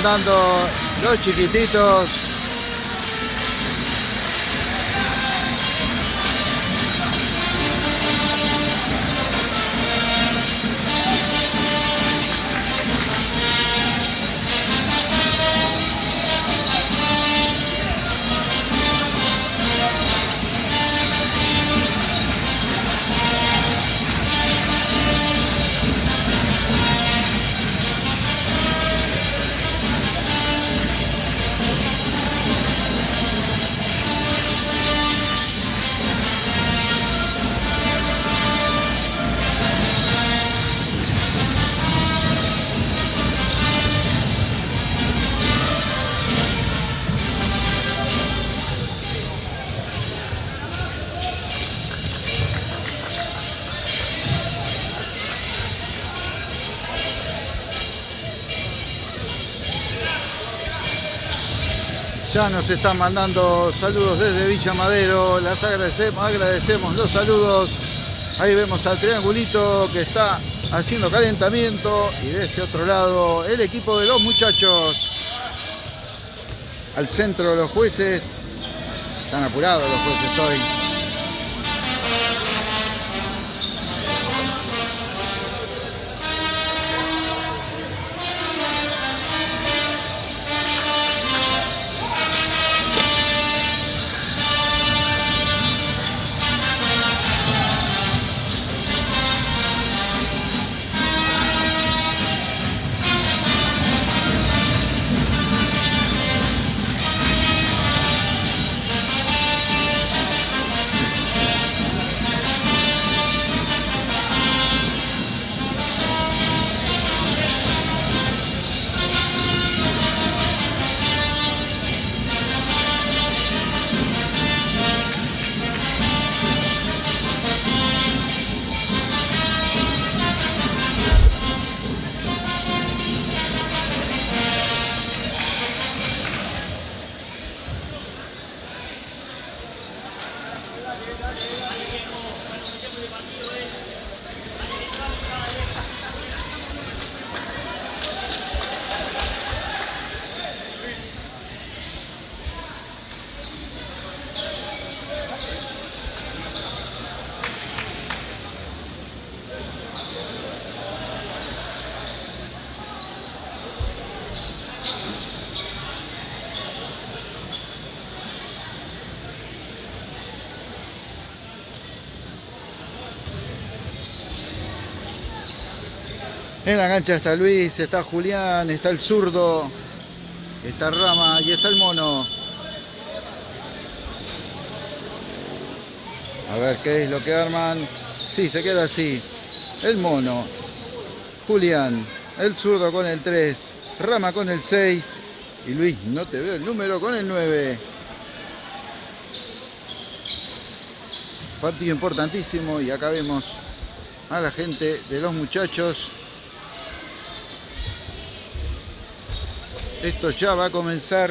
Ahí están dando los chiquititos. Nos están mandando saludos desde Villa Madero. Las agradecemos, agradecemos los saludos. Ahí vemos al triangulito que está haciendo calentamiento. Y de ese otro lado, el equipo de los muchachos. Al centro los jueces. Están apurados los jueces hoy. En la cancha está Luis, está Julián, está el zurdo, está Rama y está el mono. A ver qué es lo que arman. Sí, se queda así. El mono, Julián, el zurdo con el 3, Rama con el 6 y Luis, no te veo el número con el 9. Partido importantísimo y acá vemos a la gente de los muchachos Esto ya va a comenzar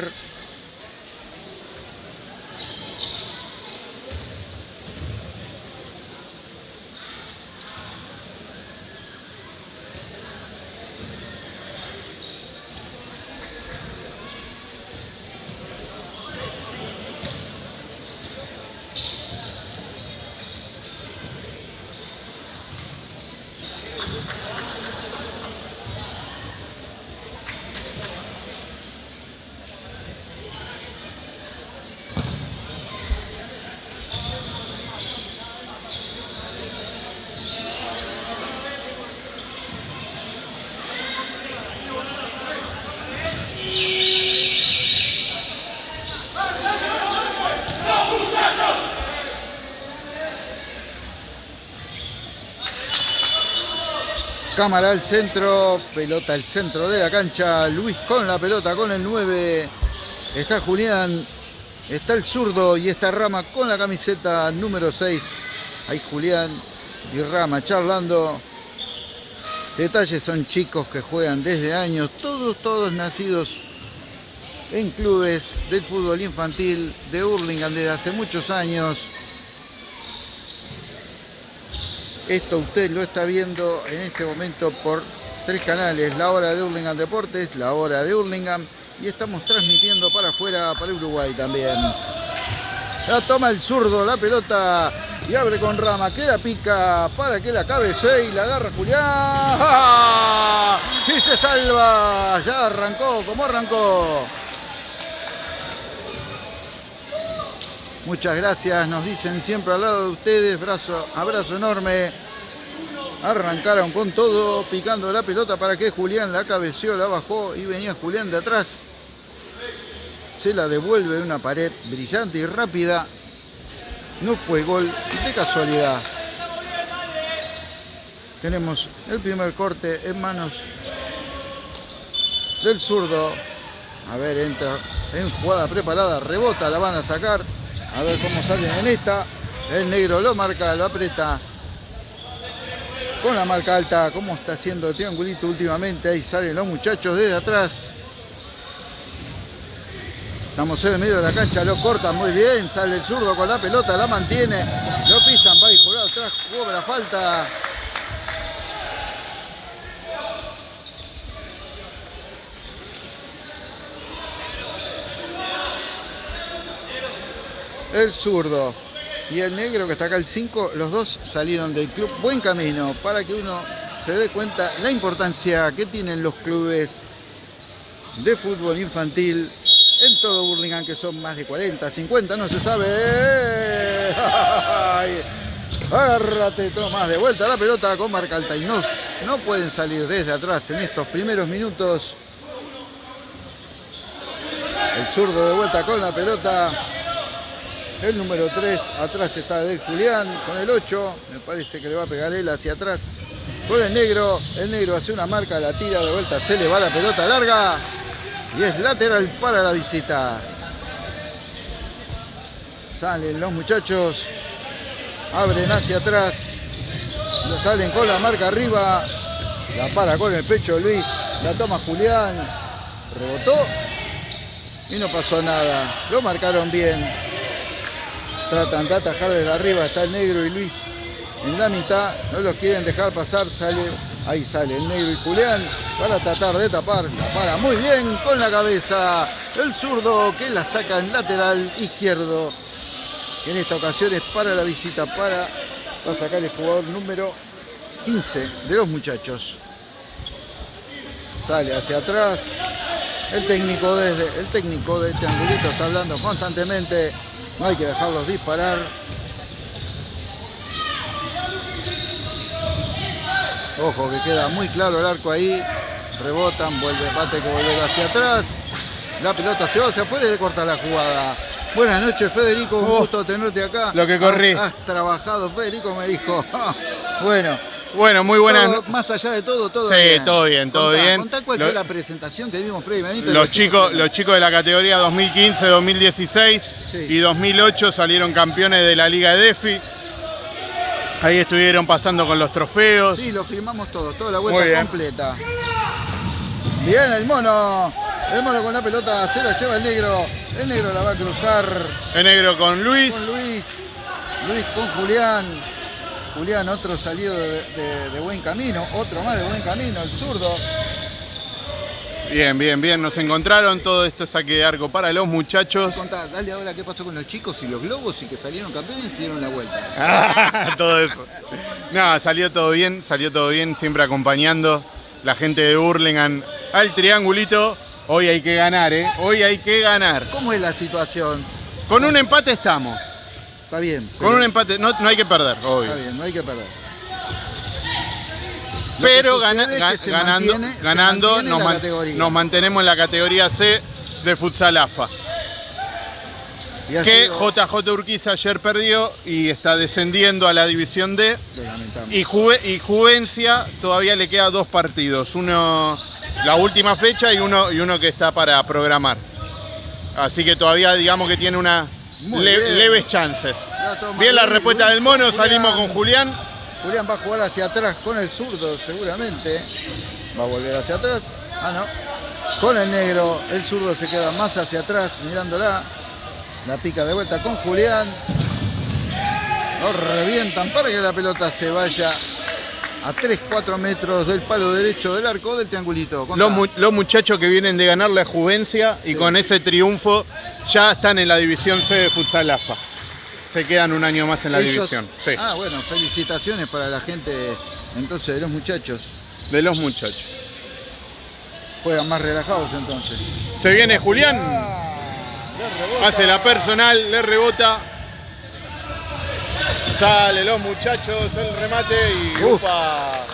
Cámara al centro, pelota al centro de la cancha, Luis con la pelota con el 9, está Julián, está el zurdo y está Rama con la camiseta número 6. Ahí Julián y Rama charlando. Detalles son chicos que juegan desde años, todos, todos nacidos en clubes del fútbol infantil de Hurlingham desde hace muchos años. Esto usted lo está viendo en este momento por tres canales, la hora de Hurlingham Deportes, la hora de Hurlingham y estamos transmitiendo para afuera, para Uruguay también. La toma el zurdo, la pelota y abre con rama, que la pica para que la cabecee y la agarra Julián. Y se salva, ya arrancó, como arrancó. Muchas gracias, nos dicen siempre al lado de ustedes, brazo, abrazo enorme. Arrancaron con todo, picando la pelota para que Julián la cabeció, la bajó y venía Julián de atrás. Se la devuelve una pared brillante y rápida. No fue gol de casualidad. Tenemos el primer corte en manos del zurdo. A ver, entra en jugada preparada, rebota, la van a sacar. A ver cómo salen en esta. El negro lo marca, lo aprieta. Con la marca alta, como está haciendo el triangulito últimamente. Ahí salen los muchachos desde atrás. Estamos en el medio de la cancha, lo corta muy bien. Sale el zurdo con la pelota, la mantiene. Lo pisan, va y jugar atrás, la falta. El zurdo y el negro que está acá el 5, los dos salieron del club Buen Camino para que uno se dé cuenta la importancia que tienen los clubes de fútbol infantil en todo Burlingame, que son más de 40, 50, no se sabe. Agárrate, más de vuelta la pelota con marca alta y no, no pueden salir desde atrás en estos primeros minutos. El zurdo de vuelta con la pelota. El número 3, atrás está Del Julián con el 8. Me parece que le va a pegar él hacia atrás. Con el negro, el negro hace una marca, la tira de vuelta, se le va la pelota larga. Y es lateral para la visita. Salen los muchachos. Abren hacia atrás. Salen con la marca arriba. La para con el pecho Luis. La toma Julián. Rebotó. Y no pasó nada. Lo marcaron bien. Tratan de atajar desde arriba, está el negro y Luis en la mitad, no los quieren dejar pasar, sale, ahí sale el negro y Julián para tratar de tapar, la para muy bien con la cabeza, el zurdo que la saca en lateral izquierdo, en esta ocasión es para la visita, para, para sacar el jugador número 15 de los muchachos. Sale hacia atrás, el técnico desde el técnico de este angulito está hablando constantemente no hay que dejarlos disparar. Ojo que queda muy claro el arco ahí. Rebotan, vuelve, bate que volver hacia atrás. La pelota se va hacia afuera y le corta la jugada. Buenas noches, Federico. Un oh, gusto tenerte acá. Lo que corrí. Has, trabajado, Federico me dijo. bueno, bueno, muy buenas. Más allá de todo, todo sí, bien. todo bien, todo bien. Contá cuál fue la presentación que vimos previamente. Los, chicos, los chicos de la categoría 2015, 2016 y 2008 salieron campeones de la Liga de DEFI. Ahí estuvieron pasando con los trofeos. Sí, lo firmamos todo, toda la vuelta completa. Bien, el mono. El mono con la pelota se la lleva el negro. El negro la va a cruzar. El negro con Luis. Con Luis. Luis con Julián. Julián, otro salido de, buen camino, otro más de buen camino, el zurdo. Bien, bien, bien, nos encontraron, todo esto saque de arco para los muchachos. Contá, dale ahora qué pasó con los chicos y los globos y que salieron campeones y dieron la vuelta. todo eso. No, salió todo bien, salió todo bien, siempre acompañando la gente de Burlingame al triangulito. Hoy hay que ganar, ¿eh? Hoy hay que ganar. ¿Cómo es la situación? Con un empate estamos. Está bien. Con un empate, no, hay que perder, obvio. Está bien, no hay que perder. Pero ganando, ganando nos, mantenemos en la categoría C de Futsal AFA. Que JJ Urquiza ayer perdió y está descendiendo a la división D. Y, y Juvencia todavía le queda dos partidos. Uno la última fecha y uno, y uno que está para programar. Así que todavía digamos que tiene una, leves chances. Bien la respuesta del mono, salimos con Julián. Julián va a jugar hacia atrás con el zurdo seguramente. Va a volver hacia atrás. Ah, no. Con el negro, el zurdo se queda más hacia atrás mirándola. La pica de vuelta con Julián. Lo revientan para que la pelota se vaya a 3-4 metros del palo derecho del arco del triangulito. Los, muchachos que vienen de ganar la Juvencia y con ese triunfo ya están en la división C de Futsal AFA. Se quedan un año más en la división. Ah, bueno, felicitaciones para la gente entonces de los muchachos. De los muchachos. Juegan más relajados entonces. Se viene Julián. Ah, Hace la personal, le rebota. Sale los muchachos, el remate y upa.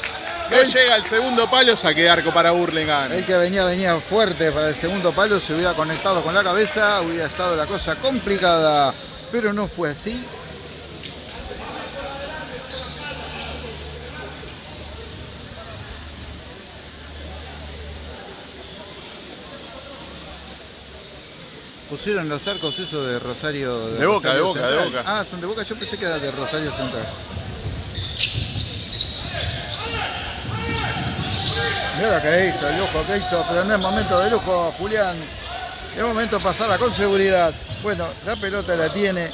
No llega el segundo palo, saque arco para Burlingame. El que venía, venía fuerte para el segundo palo, se hubiera conectado con la cabeza, hubiera estado la cosa complicada, pero no fue así. Pusieron los arcos esos de Rosario. De, Boca, de Boca, de Boca. Ah, son de Boca, yo pensé que era de Rosario Central. Mira que hizo, el lujo que hizo, pero no es momento de lujo, Julián. Es momento de pasarla con seguridad. Bueno, la pelota la tiene.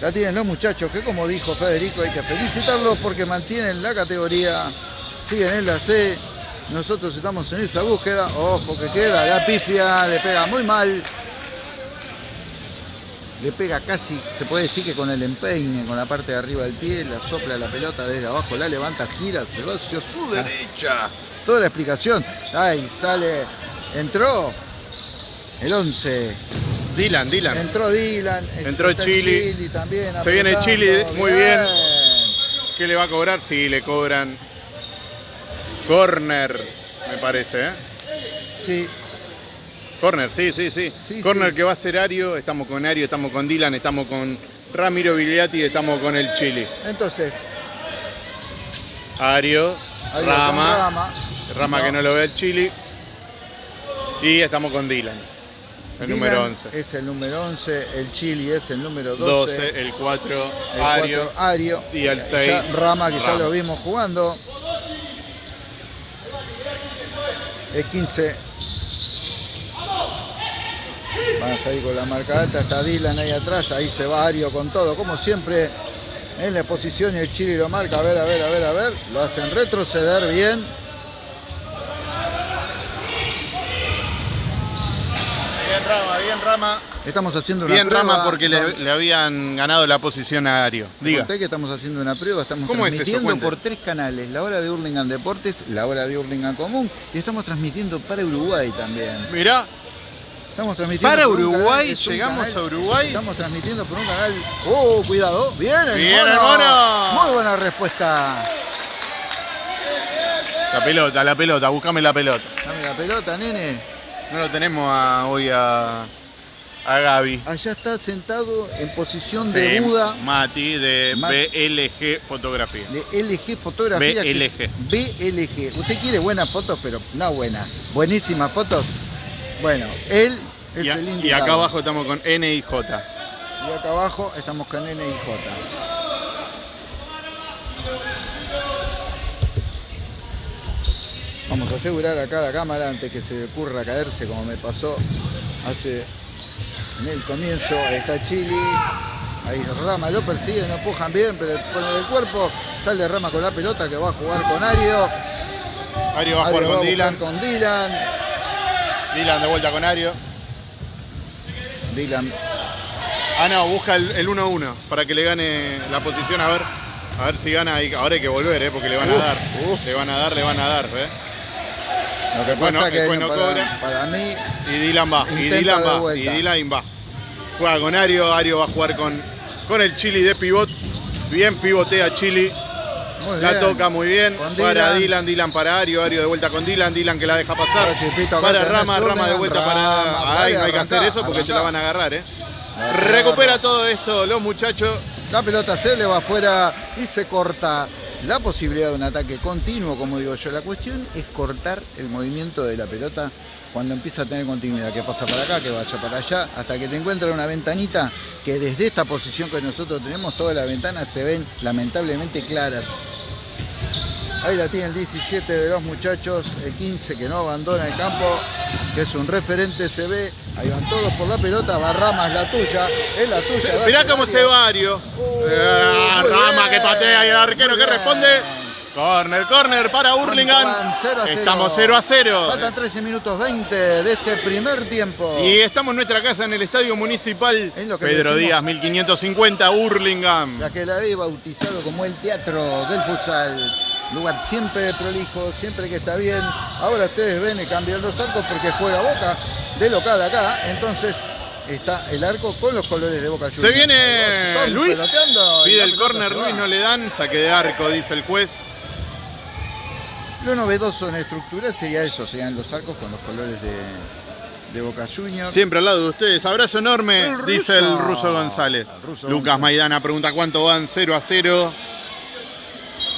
La tienen los muchachos, que como dijo Federico, hay que felicitarlos porque mantienen la categoría, siguen en la C, nosotros estamos en esa búsqueda. Ojo que queda, la pifia le pega muy mal. Le pega casi, se puede decir que con el empeine, con la parte de arriba del pie, la sopla la pelota desde abajo, la levanta, gira, se va hacia su derecha. Toda la explicación. Ahí sale, entró el 11. Dylan, Dylan. Entró Dylan. Entró Chili. también, se viene Chili, muy bien. ¿Qué le va a cobrar? Sí, le cobran Corner, me parece, ¿eh? Sí. Corner, sí, sí, sí. Corner que va a ser Ario, estamos con Ario, estamos con Dylan, estamos con Ramiro Vigliati, estamos con el Chile. Entonces. Ario, Rama, Rama, que no lo ve el Chile. Y estamos con Dylan, el número 11. Es el número 11, el Chile es el número 12. 12 el 4, Ario, Ario. Y el 6, Rama, que ya lo vimos jugando. Es 15. Van a salir con la marca alta, está Dylan ahí atrás, ahí se va Ario con todo, como siempre en la posición y el Chile lo marca, a ver, a ver, a ver, a ver, lo hacen retroceder bien. Bien Rama, bien Rama. Estamos haciendo una Bien prueba. Rama porque le, habían ganado la posición a Ario. Diga. que estamos haciendo una prueba, estamos transmitiendo por tres canales, la hora de Hurlingham Deportes, la hora de Hurlingham Común y estamos transmitiendo para Uruguay también. Mirá. Estamos transmitiendo para Uruguay, llegamos a Uruguay. Estamos transmitiendo por un canal. ¡Oh, cuidado! ¡Bien, el Bien, Muy buena respuesta. La pelota, la pelota, búscame la pelota. Dame la pelota, nene. No lo tenemos hoy a a Gaby. Allá está sentado en posición de Buda. Mati, de BLG Fotografía. De LG Fotografía. BLG. BLG. Usted quiere buenas fotos, pero no buenas. Buenísimas fotos. Bueno, él es el indicado. Y acá abajo estamos con N y J. Y acá abajo estamos con N y J. Vamos a asegurar acá la cámara antes que se le ocurra caerse como me pasó hace en el comienzo. está Chili. Ahí Rama lo persigue, no empujan bien, pero con el cuerpo sale Rama con la pelota que va a jugar con Ario. Ario va a jugar con, Dylan. con Dylan. Dylan de vuelta con Ario. Dylan. Ah, no, busca el 1-1 para que le gane la posición. A ver, a ver si gana. Ahora hay que volver, ¿eh? porque le van a dar. Le van a dar, le van a dar. ¿eh? Lo que pasa que para, mí. Y Dylan va, y Dylan va, y Dylan va. Juega con Ario, Ario va a jugar con, con el Chili de pivot. Bien pivotea Chili. la toca muy bien. Para Dylan. Dylan, para Ario, Ario de vuelta con Dylan, Dylan que la deja pasar. Para, Rama, Rama de vuelta para. Ay, no hay que hacer eso porque se la van a agarrar, eh. Recupera todo esto los muchachos. La pelota se le va afuera y se corta la posibilidad de un ataque continuo, como digo yo. La cuestión es cortar el movimiento de la pelota cuando empieza a tener continuidad, que pasa para acá, que vaya para allá, hasta que te encuentra una ventanita que desde esta posición que nosotros tenemos, todas las ventanas se ven lamentablemente claras. Ahí la tiene el 17 de los muchachos, el 15 que no abandona el campo, que es un referente, se ve, ahí van todos por la pelota, Barrama es la tuya, es la tuya. Mirá cómo se va Ario. Uh, Rama que patea y el arquero que responde. Corner, corner para Hurlingham. Estamos 0 a 0. Faltan 13 minutos 20 de este primer tiempo. Y estamos en nuestra casa en el Estadio Municipal Pedro Díaz, 1550, Hurlingham. La que la he bautizado como el teatro del futsal. Lugar siempre prolijo, siempre que está bien. Ahora ustedes ven y cambian los arcos porque juega Boca de local acá. Entonces está el arco con los colores de Boca Juniors. Se viene Luis. Pide el córner, Luis no le dan. Saque de arco, dice el juez. Lo novedoso en estructura sería eso, serían los arcos con los colores de, Boca Juniors. Siempre al lado de ustedes. Abrazo enorme, dice el ruso González. Lucas Maidana pregunta cuánto van 0 a 0.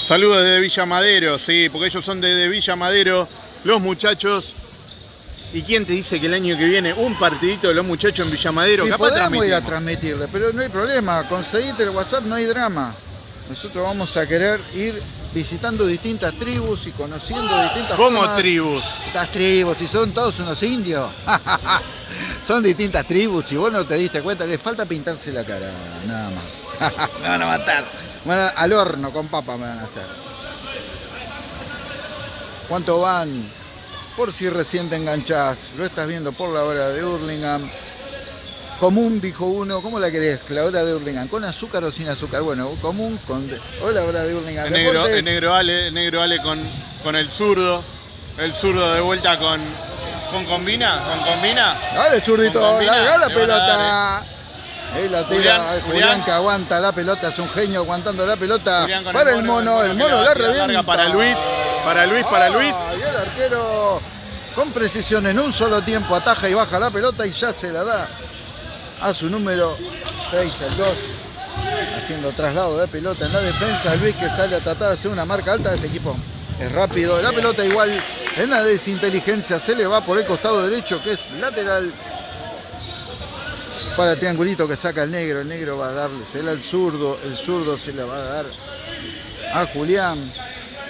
Saludos desde Villa Madero, sí, porque ellos son de Villa Madero, los muchachos. ¿Y quién te dice que el año que viene un partidito de los muchachos en Villa Madero? Y podemos ir a transmitirle, pero no hay problema. Conseguiste el WhatsApp, no hay drama. Nosotros vamos a querer ir visitando distintas tribus y conociendo distintas ¿Cómo tribus? Estas tribus, y son todos unos indios. son distintas tribus, y vos no te diste cuenta, les falta pintarse la cara, nada más. me van a matar. al horno con papa me van a hacer. ¿Cuánto van? Por si recién te enganchás, lo estás viendo por la hora de Hurlingham. Común, dijo uno. ¿Cómo la querés? La hora de Hurlingham. ¿Con azúcar o sin azúcar? Bueno, común con... Hola, hora de Hurlingham. El negro, el negro Ale, negro Ale con, con el zurdo. El zurdo de vuelta con... ¿Con combina? ¿Con combina? Dale, zurdito. Larga la pelota. Ahí la tira Julián, que aguanta la pelota, es un genio aguantando la pelota. Para el mono, el mono, la revienta. Para Luis, para Luis, para Luis. y el arquero con precisión en un solo tiempo ataja y baja la pelota y ya se la da a su número 6, el 2, haciendo traslado de pelota en la defensa. Luis que sale a tratar de hacer una marca alta de este equipo. Es rápido, la pelota igual en la desinteligencia se le va por el costado derecho que es lateral para el triangulito que saca el negro. El negro va a darle, se al zurdo, el zurdo se le va a dar a Julián.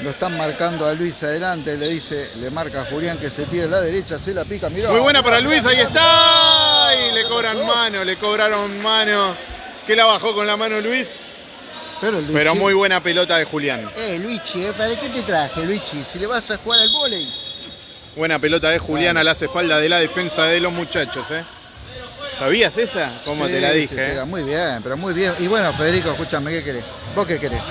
Lo están marcando a Luis adelante, le dice, le marca a Julián que se tire a la derecha, se la pica, Muy buena para Luis, ahí está. Y le cobran mano, le cobraron mano. ¿Qué la bajó con la mano Luis? Pero, muy buena pelota de Julián. Eh, Luigi, ¿eh? ¿para qué te traje, Luigi? Si le vas a jugar al volei. Buena pelota de Julián a las espaldas de la defensa de los muchachos, ¿eh? ¿Sabías esa? Como te la dije. Eh? Muy bien, pero muy bien. Y bueno, Federico, escúchame, ¿qué querés? ¿Vos qué querés?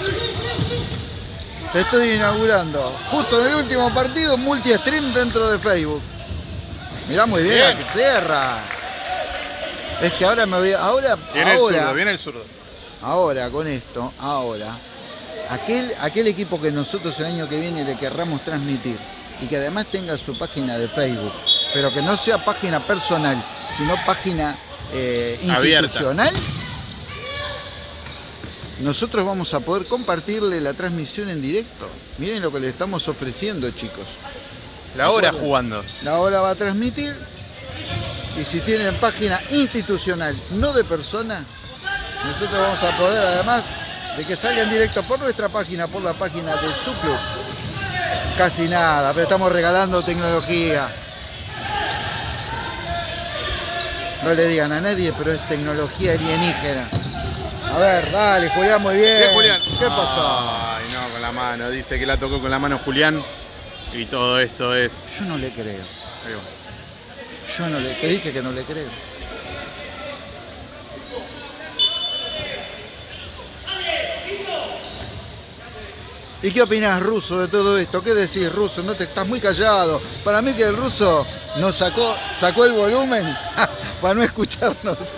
Te estoy inaugurando. Justo en el último partido, multi-stream dentro de Facebook. Mirá muy bien, la que cierra. Es que ahora me voy. Ahora. Viene ahora, el zurdo, viene el zurdo. Ahora, con esto, ahora. Aquel, aquel equipo que nosotros el año que viene le querramos transmitir y que además tenga su página de Facebook, pero que no sea página personal, sino página eh, institucional nosotros vamos a poder compartirle la transmisión en directo. Miren lo que le estamos ofreciendo, chicos. La hora jugando. La hora va a transmitir. Y si tienen página institucional, no de persona, nosotros vamos a poder, además de que salga en directo por nuestra página, por la página de su club. Casi nada, pero estamos regalando tecnología. No le digan a nadie, pero es tecnología alienígena. A ver, dale, Julián, muy bien. ¿Qué, Julián? ¿Qué pasó? Ay, no, con la mano. Dice que la tocó con la mano Julián. Y todo esto es. Yo no le creo. Yo no le. Te dije que no le creo. ¿Y qué opinas, ruso, de todo esto? ¿Qué decís, ruso? No te estás muy callado. Para mí que el ruso nos sacó, sacó el volumen para no escucharnos.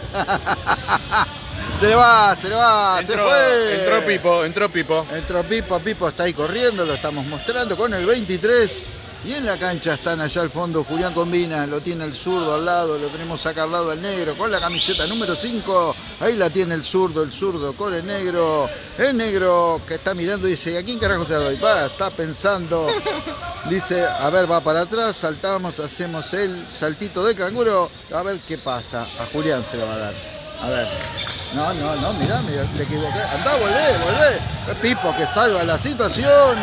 Se le va, se le va, entró, se fue. Entró Pipo, entró Pipo. Entró Pipo, Pipo está ahí corriendo, lo estamos mostrando con el 23. Y en la cancha están allá al fondo Julián Combina, lo tiene el zurdo al lado, lo tenemos acá al lado el negro con la camiseta número 5. Ahí la tiene el zurdo, el zurdo con el negro. El negro que está mirando dice, ¿a quién carajo se doy? Va, está pensando. Dice, a ver, va para atrás, saltamos, hacemos el saltito de canguro. A ver qué pasa. A Julián se lo va a dar. A ver. No, no, no, mirá, mirá, le equivoqué. Andá, volvé, volvé. Pipo que salva la situación.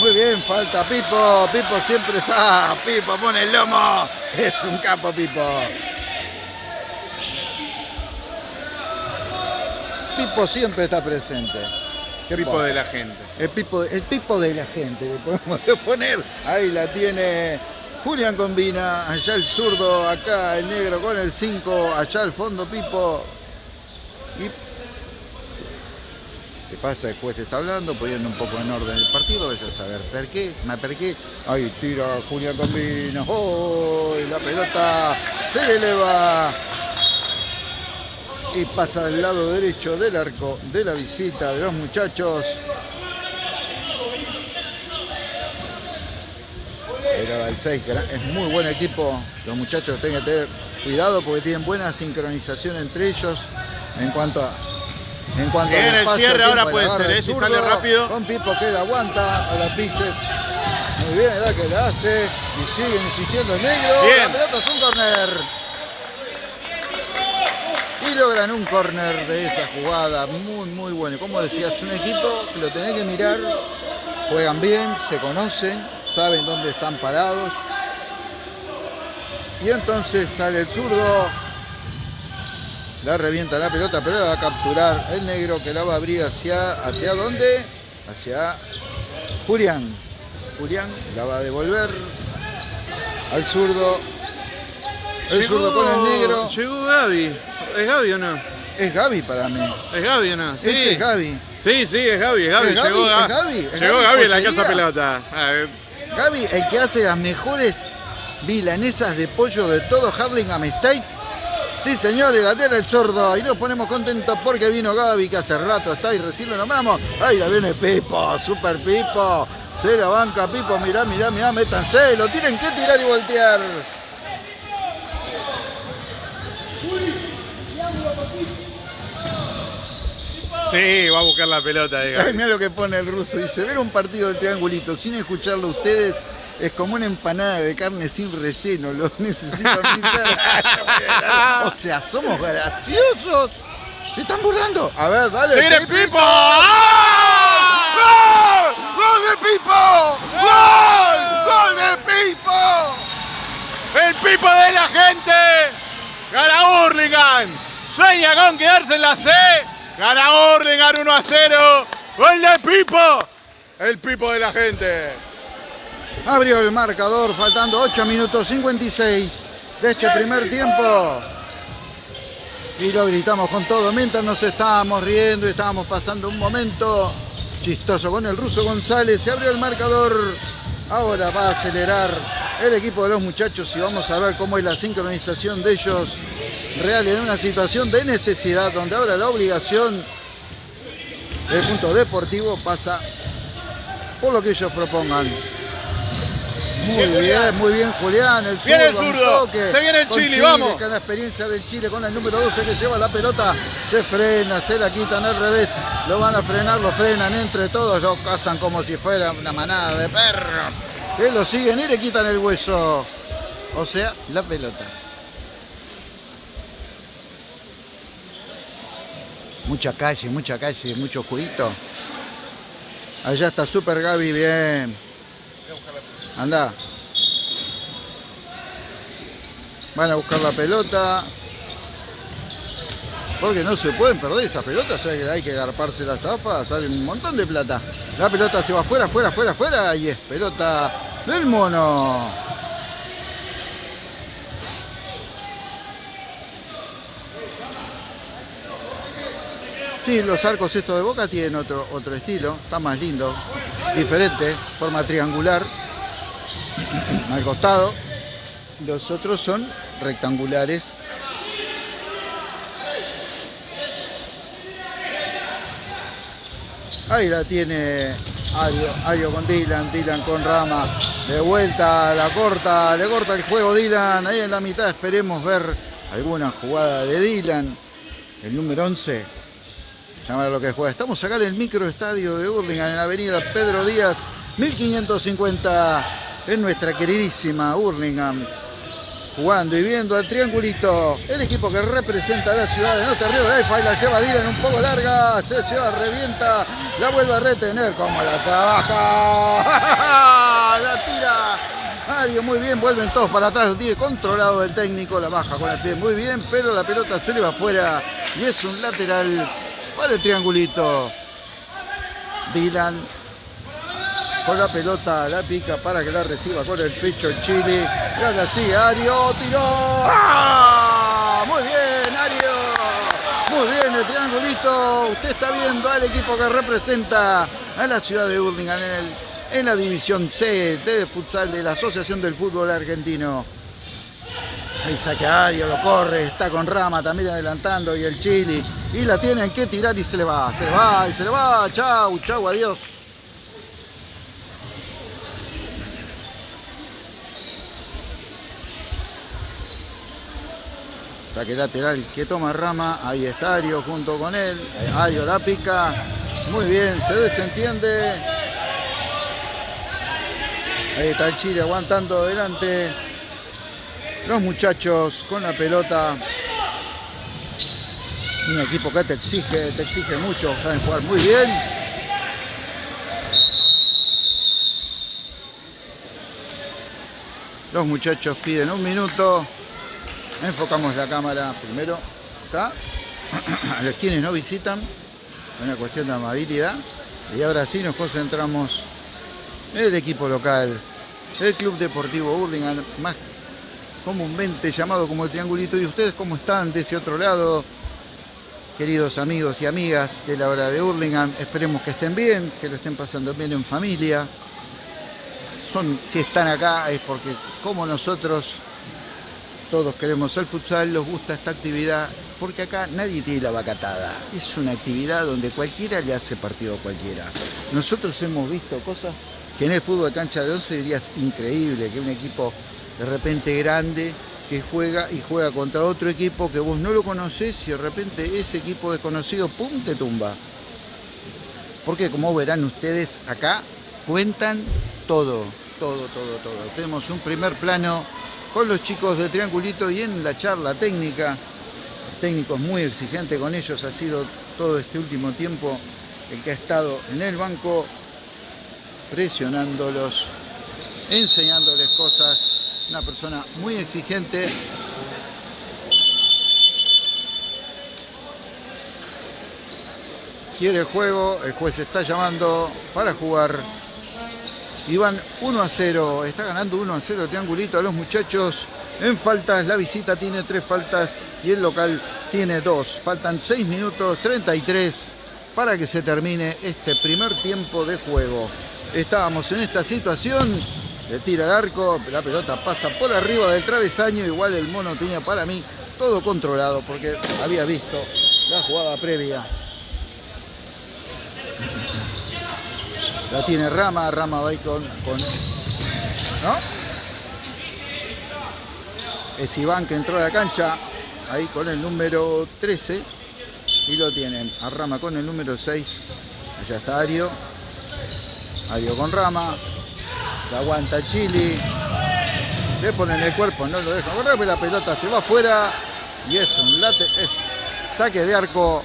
Muy bien, falta Pipo. Pipo siempre está. Pipo pone el lomo. Es un capo, Pipo. Pipo siempre está presente. Pipo de la gente. El pipo, el pipo de la gente, le podemos poner. Ahí la tiene Julián Combina, allá el zurdo, acá el negro con el 5, allá al fondo Pipo. Y ¿Qué pasa? Después se está hablando, poniendo un poco en orden el partido, vaya a saber por qué, por qué. Ahí tira Julián Combina, ¡oh! La pelota se le eleva y pasa del lado derecho del arco de la visita de los muchachos. Era el 6, es muy buen equipo. Los muchachos tienen que tener cuidado porque tienen buena sincronización entre ellos en cuanto a en cuanto Bien, el cierre ahora puede ser, ¿eh? si sale rápido. Con Pipo que la aguanta a la pise. Muy bien, la que la hace y sigue insistiendo el negro. Bien. La pelota es un corner. Y logran un corner de esa jugada muy, muy bueno. Como decías, un equipo que lo tenés que mirar. Juegan bien, se conocen, saben dónde están parados. Y entonces sale el zurdo, la revienta la pelota, pero la va a capturar el negro que la va a abrir hacia, ¿hacia dónde? Hacia Julián. Julián la va a devolver al zurdo. El zurdo con el negro. Llegó Gaby. ¿Es Gaby o no? Es Gaby para mí. ¿Es Gaby o no? Sí. es Gaby. Sí, sí, es Gaby, es Gaby. ¿Es Gaby? Llegó, ¿Es Gaby? ¿Es llegó Gaby la casa pelota. Gaby, el que hace las mejores milanesas de pollo de todo Harlingham State. Sí, señores, la tela el sordo. Y nos ponemos contentos porque vino Gaby, que hace rato está y recién lo nombramos. Ahí la viene Pipo, super Pipo. Se la banca Pipo, mirá, mirá, mirá, métanse. Lo tienen que tirar y voltear. Sí, va a buscar la pelota. de Ay, mira lo que pone el ruso. Dice, ver un partido del triangulito sin escucharlo ustedes es como una empanada de carne sin relleno. Lo necesito pisar. o sea, somos graciosos. Se están burlando. A ver, dale. ¡Se viene. Pipo! ¡Gol! ¡Gol de Pipo! ¡Gol! ¡Gol de Pipo! ¡El Pipo de la gente! ¡Gana Hurlingham! Sueña con quedarse en la C. ¡Gana Hurlingham 1 a 0! ¡Gol de Pipo! El Pipo de la gente. Abrió el marcador, faltando 8 minutos 56 de este primer tiempo. Y lo gritamos con todo mientras nos estábamos riendo y estábamos pasando un momento chistoso con el ruso González. Se abrió el marcador. Ahora va a acelerar el equipo de los muchachos y vamos a ver cómo es la sincronización de ellos real en una situación de necesidad donde ahora la obligación del punto deportivo pasa por lo que ellos propongan. Muy Bien, muy bien Julián, el Viene el zurdo, toque Se viene el con Chile, vamos. Con la experiencia del Chile, con el número 12 que lleva la pelota, se frena, se la quitan al revés, lo van a frenar, lo frenan entre todos, lo cazan como si fuera una manada de perros, que lo siguen y le quitan el hueso, o sea, la pelota. Mucha calle, mucha calle, mucho juguito. Allá está Super Gaby, bien. Anda. Van a buscar la pelota. Porque no se pueden perder esas pelotas, hay que- hay que garparse la zafa, sale un montón de plata. La pelota se va afuera, afuera, afuera, afuera y es pelota del mono. Sí, los arcos estos de Boca tienen otro, otro estilo, está más lindo, diferente, forma triangular, al costado. Los otros son rectangulares. Ahí la tiene Ario, Ario con Dylan, Dylan con Rama. De vuelta, la corta, le corta el juego Dylan. Ahí en la mitad esperemos ver alguna jugada de Dylan. El número 11. Llamar a lo que juega. Estamos acá en el microestadio de Hurlingham, en la avenida Pedro Díaz, 1550, en nuestra queridísima Hurlingham. Jugando y viendo al triangulito, el equipo que representa a la ciudad de Norte Río de y la lleva Dylan un poco larga, se lleva, revienta, la vuelve a retener, como la trabaja, la tira. Mario muy bien, vuelven todos para atrás, lo tiene controlado el técnico, la baja con el pie muy bien, pero la pelota se le va afuera y es un lateral para el triangulito. Dylan con la pelota, la pica para que la reciba con el pecho Chile. Y ahora sí, Ario tiró. ¡Ah! Muy bien, Ario. Muy bien, el triangulito. Usted está viendo al equipo que representa a la ciudad de Hurlingham en, la división C de futsal de la Asociación del Fútbol Argentino. Ahí saca Ario, lo corre, está con Rama también adelantando y el Chili. Y la tienen que tirar y se le va, se le va y se le va. Chau, chau, adiós. Saque lateral que toma Rama. Ahí está Ario junto con él. Ario la pica. Muy bien, se desentiende. Ahí está el Chile aguantando adelante. Los muchachos con la pelota. Un equipo que te exige, te exige mucho. Saben jugar muy bien. Los muchachos piden un minuto. Enfocamos la cámara primero acá. A los quienes no visitan. Una cuestión de amabilidad. Y ahora sí nos concentramos en el equipo local. El Club Deportivo Hurlingham, más comúnmente llamado como el Triangulito. ¿Y ustedes cómo están de ese otro lado? Queridos amigos y amigas de la hora de Hurlingham, esperemos que estén bien, que lo estén pasando bien en familia. Son, si están acá es porque como nosotros todos queremos el futsal, nos gusta esta actividad, porque acá nadie tiene la vacatada. Es una actividad donde cualquiera le hace partido a cualquiera. Nosotros hemos visto cosas que en el fútbol de cancha de 11 dirías increíble, que un equipo de repente grande que juega y juega contra otro equipo que vos no lo conocés y de repente ese equipo desconocido, ¡pum!, te tumba. Porque como verán ustedes acá, cuentan todo, todo, todo, todo. Tenemos un primer plano con los chicos de Triangulito y en la charla técnica, técnicos muy exigente con ellos, ha sido todo este último tiempo el que ha estado en el banco presionándolos, enseñándoles cosas, una persona muy exigente. Quiere juego, el juez está llamando para jugar. Y van 1 a 0, está ganando 1 a 0 triangulito a los muchachos. En faltas, la visita tiene 3 faltas y el local tiene 2. Faltan 6 minutos 33 para que se termine este primer tiempo de juego. Estábamos en esta situación, le tira el arco, la pelota pasa por arriba del travesaño, igual el mono tenía para mí todo controlado porque había visto la jugada previa. La tiene Rama, Rama va con, con... ¿No? Es Iván que entró a la cancha, ahí con el número 13. Y lo tienen a Rama con el número 6. Allá está Ario. Ario con Rama. La aguanta Chili. Le ponen el cuerpo, no lo dejan. Bueno, la pelota se va afuera. Y es un late, es saque de arco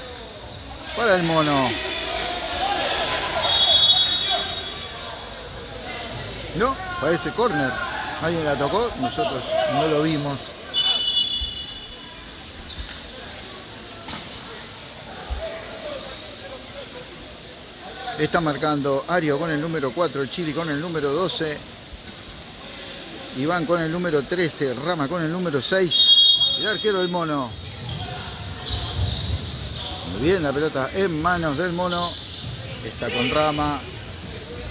para el mono. No, parece córner. Alguien la tocó, nosotros no lo vimos. Está marcando Ario con el número 4, Chili con el número 12, Iván con el número 13, Rama con el número 6, el arquero del mono. Muy bien, la pelota en manos del mono. Está con Rama.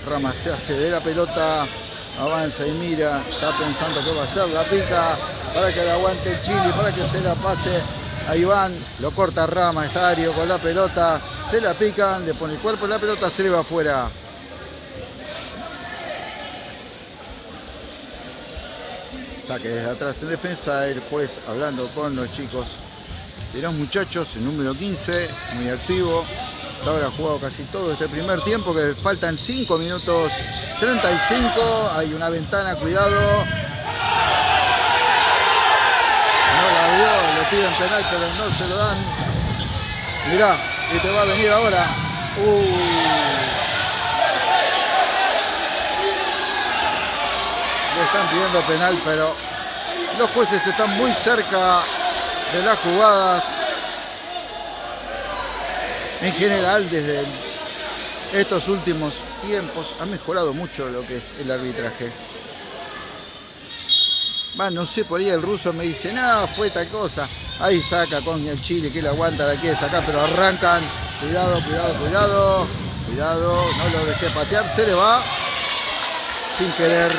Rama se hace de la pelota, avanza y mira, está pensando qué va a hacer, la pica para que la aguante Chili, para que se la pase a Iván, lo corta Rama, está Ario con la pelota, se la pican, le pone el cuerpo la pelota, se le va afuera. Saque desde atrás en defensa, el juez hablando con los chicos de los muchachos, el número 15, muy activo. Ahora ha jugado casi todo este primer tiempo, que faltan 5 minutos 35. Hay una ventana, cuidado. No la vio, le piden penal, pero no se lo dan. Mirá, y te va a venir ahora. Uh. Le están pidiendo penal, pero los jueces están muy cerca de las jugadas. En general, desde estos últimos tiempos ha mejorado mucho lo que es el arbitraje. Va, no sé, por ahí el ruso me dice, no, fue tal cosa. Ahí saca con el chile que le aguanta, la quiere sacar, pero arrancan. Cuidado, cuidado, cuidado. Cuidado, no lo dejé patear, se le va. Sin querer,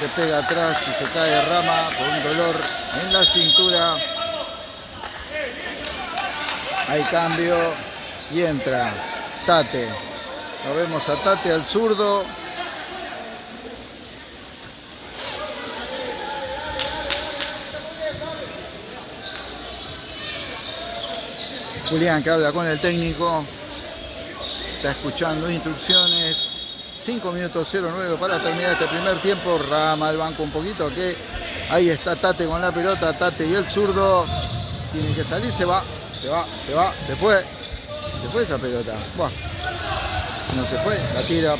le pega atrás y se cae rama con un dolor en la cintura. Hay cambio y entra Tate. Lo vemos a Tate al zurdo. Julián que habla con el técnico. Está escuchando instrucciones. 5 minutos 09 para terminar este primer tiempo. Rama el banco un poquito que ahí está Tate con la pelota. Tate y el zurdo. Tiene que salir, se va, se va, se va, se fue. Se fue esa pelota. No se fue, la tira.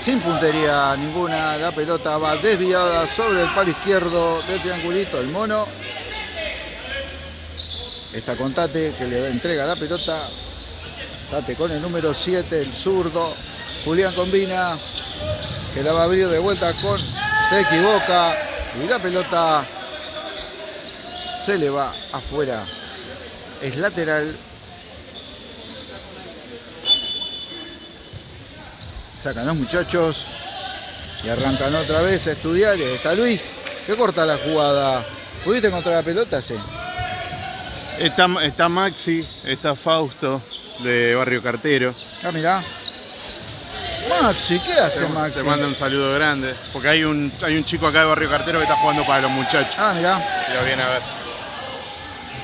Sin puntería ninguna, la pelota va desviada sobre el palo izquierdo del triangulito, el mono. Está con Tate que le entrega la pelota. Tate con el número 7, el zurdo. Julián combina. Que la va a abrir de vuelta con. Se equivoca. Y la pelota se le va afuera. Es lateral. Sacan los muchachos. Y arrancan otra vez a estudiar. Está Luis. Que corta la jugada. ¿Pudiste encontrar la pelota? Sí. Está, está Maxi, está Fausto de Barrio Cartero. Ah, mirá. Maxi, ¿qué hace Maxi? Te manda un saludo grande. Porque hay un, hay un chico acá de Barrio Cartero que está jugando para los muchachos. Ah, mirá. Lo viene a ver.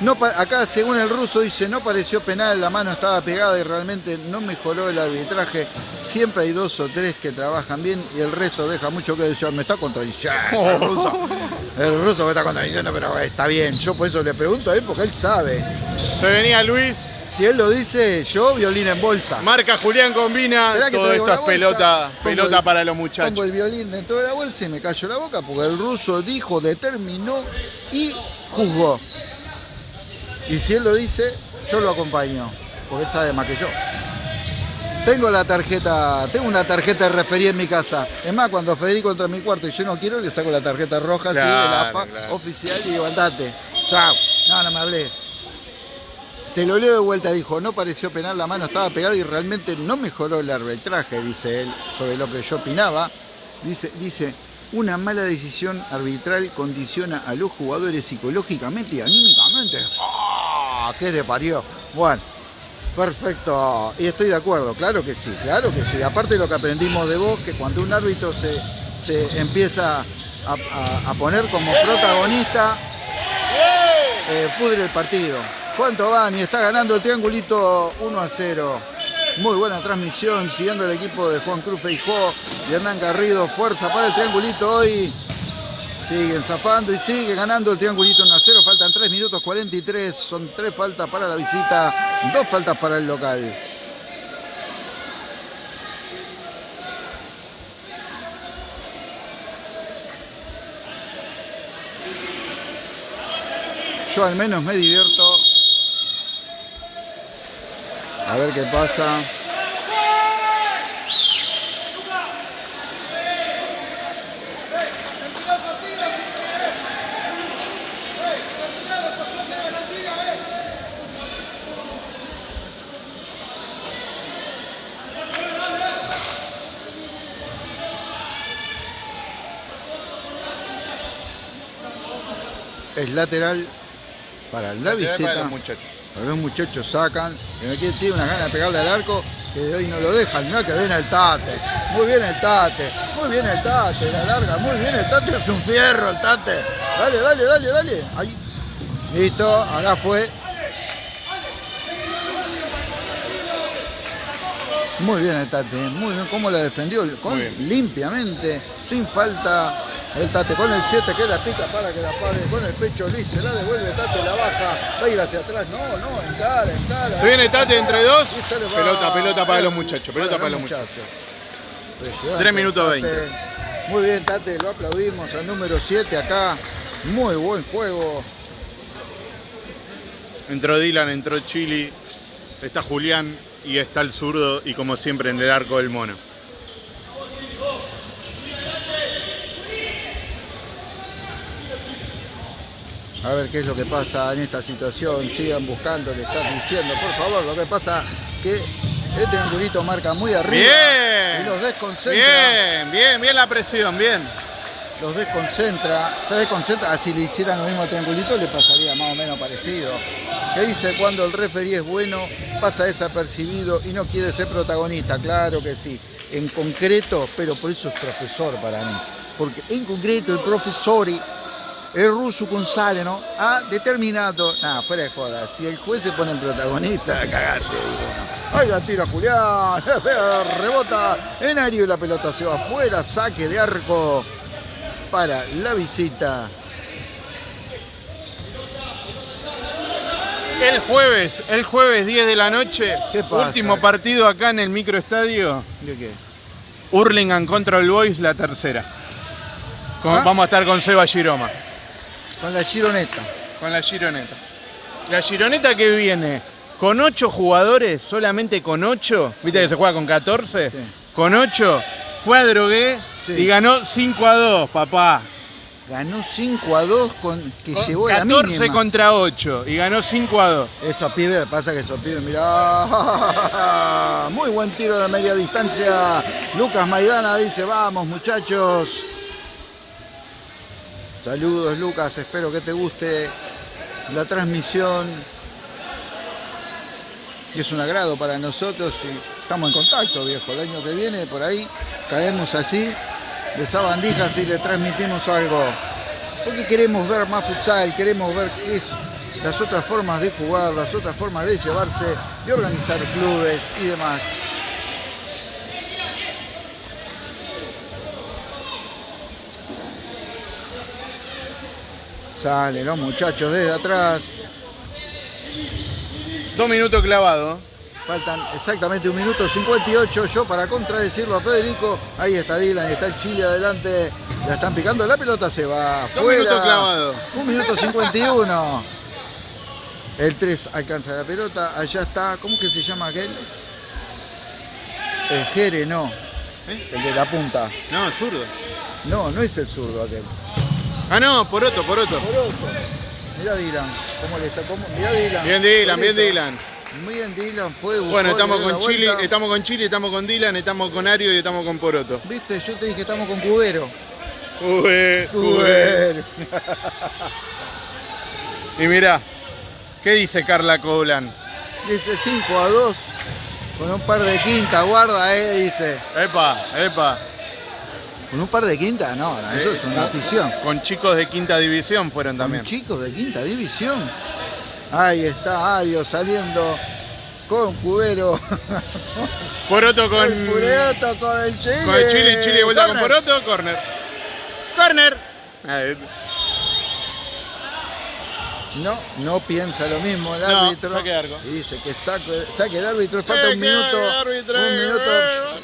No, acá, según el ruso, dice, no pareció penal, la mano estaba pegada y realmente no mejoró el arbitraje. Siempre hay dos o tres que trabajan bien y el resto deja mucho que decir. Me está contradiciendo el ruso. El ruso me está contradiciendo, pero está bien. Yo por eso le pregunto a él porque él sabe. Se venía Luis. Si él lo dice, yo violín en bolsa. Marca Julián Combina, todo esto es pelota, pelota para los muchachos. Pongo el violín dentro de la bolsa y me cayó la boca porque el ruso dijo, determinó y juzgó. Y si él lo dice, yo lo acompaño, porque él sabe más que yo. Tengo la tarjeta, tengo una tarjeta de referí en mi casa. Es más, cuando Federico entra en mi cuarto y yo no quiero, le saco la tarjeta roja así de la AFA oficial y digo, andate. Chao. No, no me hablé. Te lo leo de vuelta, dijo, no pareció penal, la mano estaba pegada y realmente no mejoró el arbitraje, dice él, sobre lo que yo opinaba. Dice, dice, una mala decisión arbitral condiciona a los jugadores psicológicamente y anímicamente. ¡Ah! ¿Qué le parió? Bueno, perfecto. Y estoy de acuerdo, claro que sí, claro que sí. Aparte de lo que aprendimos de vos, que cuando un árbitro se, empieza a, poner como protagonista, eh, pudre el partido. ¿Cuánto van? Y está ganando el triangulito 1 a 0. Muy buena transmisión, siguiendo el equipo de Juan Cruz Feijó y Hernán Garrido. Fuerza para el triangulito hoy. Siguen zafando y sigue ganando el triangulito 1 a 0. Faltan 3 minutos 43. Son 3 faltas para la visita, 2 faltas para el local. Yo al menos me divierto a ver qué pasa. Es lateral para la visita. Los muchachos sacan, que me tiene una gana de pegarle al arco, que de hoy no lo dejan, no que viene el tate. Muy bien el tate, muy bien el tate, la larga, muy bien el tate, es un fierro el tate. Dale, dale, dale, dale. Ahí. Listo, ahora fue. Muy bien el Tate, muy bien cómo la defendió, con, limpiamente, sin falta el Tate con el 7 que la pica para que la pare con el pecho Luis, se la devuelve Tate, la baja, va a ir hacia atrás. No, no, encara, encara. Se viene Tate entre dos. Pelota, pelota para los muchachos, pelota para, los muchachos. 3 minutos 20. Muy bien, Tate, lo aplaudimos al número 7 acá. Muy buen juego. Entró Dylan, entró Chili, está Julián y está el zurdo y como siempre en el arco del mono. A ver qué es lo que pasa en esta situación. Sigan buscando, le estás diciendo, por favor. Lo que pasa que este triangulito marca muy arriba. Bien. Y los desconcentra. Bien, bien, bien la presión, bien. Los desconcentra. Se desconcentra. Ah, si le hicieran lo mismo a triangulito le pasaría más o menos parecido. ¿Qué dice cuando el referee es bueno, pasa desapercibido y no quiere ser protagonista? Claro que sí. En concreto, pero por eso es profesor para mí. Porque en concreto el profesor el ruso González, ¿no? Ha determinado, nada, fuera de joda, si el juez se pone en protagonista, cagarte, digo. Ahí la tira Julián, rebota en aire y la pelota se va afuera, saque de arco para la visita. El jueves, el jueves 10 de la noche, ¿Qué pasa? último partido acá en el microestadio, ¿De qué? Hurlingham contra el Boys, la tercera. Con- ¿Ah? Vamos a estar con Seba Giroma. Con la gironeta. Con la Gironeta. La Gironeta que viene con 8 jugadores, solamente con 8, viste que se juega con 14, Sí. con 8, fue a Drogué Sí. y ganó 5 a 2, papá. Ganó 5 a 2 con que Con llevó la 14 mínima. contra 8 y ganó 5 a 2. Esos pibes, pasa que esos pibes, mirá, muy buen tiro de media distancia. Lucas Maidana dice, vamos muchachos. Saludos Lucas, espero que te guste la transmisión. Es un agrado para nosotros y estamos en contacto, viejo. El año que viene por ahí caemos así de sabandijas y le transmitimos algo. Porque queremos ver más futsal, queremos ver qué es las otras formas de jugar, las otras formas de llevarse, de organizar clubes y demás. Salen los muchachos desde atrás. Dos minutos clavados. Faltan exactamente un minuto 58. Yo para contradecirlo a Federico. Ahí está Dylan, está el Chile adelante. La están picando, la pelota se va. Dos fuera. minutos clavados. Un minuto 51. El 3 alcanza la pelota. Allá está, ¿cómo que se llama aquel? El Jere, no. ¿Eh? El de la punta. No, zurdo. No, no es el zurdo aquel. Ah, no, por otro, por otro. Poroto. Mirá Dylan, cómo le está, cómo, mirá Dylan. Bien Dylan, bien. Dylan. Bien Dylan, fue. Bueno, estamos con Chile, estamos con Chile, estamos con Dylan, estamos con Ario y estamos con Poroto. Viste, yo te dije estamos con Cubero. Ué. Cubero. Y mirá, ¿qué dice Carla Coulan? Dice 5 a 2. Con un par de quinta, guarda, eh, dice. Epa, epa. Con un par de quinta, no, eso Eh, es una notición. Con chicos de quinta división fueron también. Con chicos de quinta división. Ahí está Ario saliendo con Cubero. Poroto con, el con el Chile. con el Chile, Chile vuelta con Corner. Poroto, corner. Corner. Eh, No, no piensa lo mismo el No, árbitro. saque de arco. Y dice que saque, saque de árbitro, falta un minuto. árbitro. Un minuto.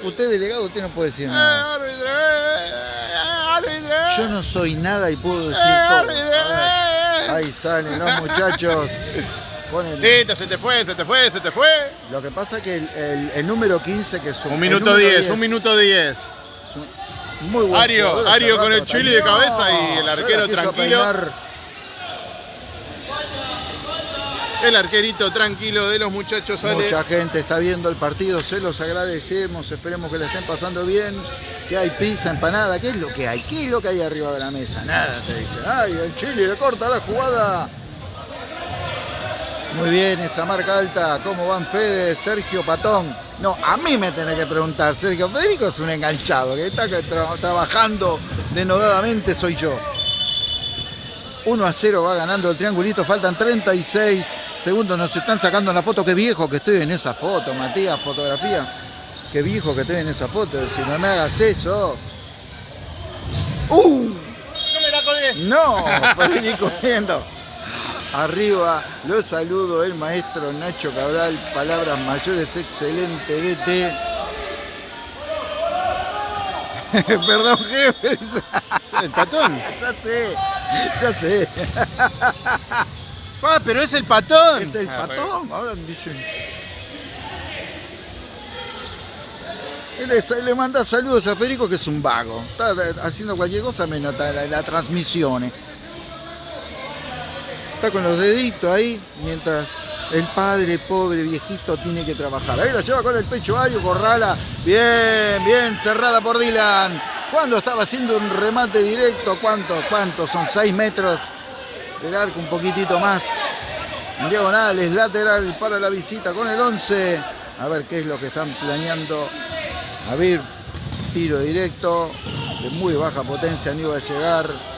Usted delegado, usted no puede decir nada. árbitro, eh, árbitro. Yo no soy nada y puedo decir Eh, todo. eh. Ahí salen los muchachos. Listo, se te fue, se te fue, se te fue. Lo que pasa es que el, el- el número 15, que es un, minuto número 10, un minuto 10. Muy buen Ario, Ario con el Chile de cabeza y el arquero tranquilo. El arquerito tranquilo de los muchachos sale. Mucha gente está viendo el partido, se los agradecemos, esperemos que le estén pasando bien, que hay pizza, empanada, ¿qué es lo que hay? ¿Qué es lo que hay arriba de la mesa? Nada, te dicen. Ay, el Chile le corta la jugada. Muy bien, esa marca alta, ¿cómo van Fede? Sergio Patón. No, a mí me tenés que preguntar, Sergio Federico es un enganchado, que está trabajando denodadamente soy yo. 1 a 0 va ganando el triangulito, faltan 36 segundos, nos están sacando la foto, qué viejo que estoy en esa foto, Matías, fotografía. Qué viejo que estoy en esa foto, si no me hagas eso. ¡Uh! No me la colgué. No, viendo. Arriba, lo saludo el maestro Nacho Cabral, palabras mayores, excelente DT. Perdón, jefe. El patón. Ya sé, ya sé. Ah, pero es el patón. Es el Ah, patón. Ahora me dicen. Le, le manda saludos a Federico que es un vago. Está haciendo cualquier cosa menos la, la transmisión. Está con los deditos ahí mientras el padre pobre viejito tiene que trabajar. Ahí la lleva con el pecho Ario, Corrala. Bien, bien, cerrada por Dylan. Cuando estaba haciendo un remate directo, ¿cuánto? ¿Cuánto? Son 6 metros del arco, un poquitito más. Diagonales, lateral para la visita con el 11. A ver qué es lo que están planeando. A ver, tiro directo de muy baja potencia, no iba a llegar.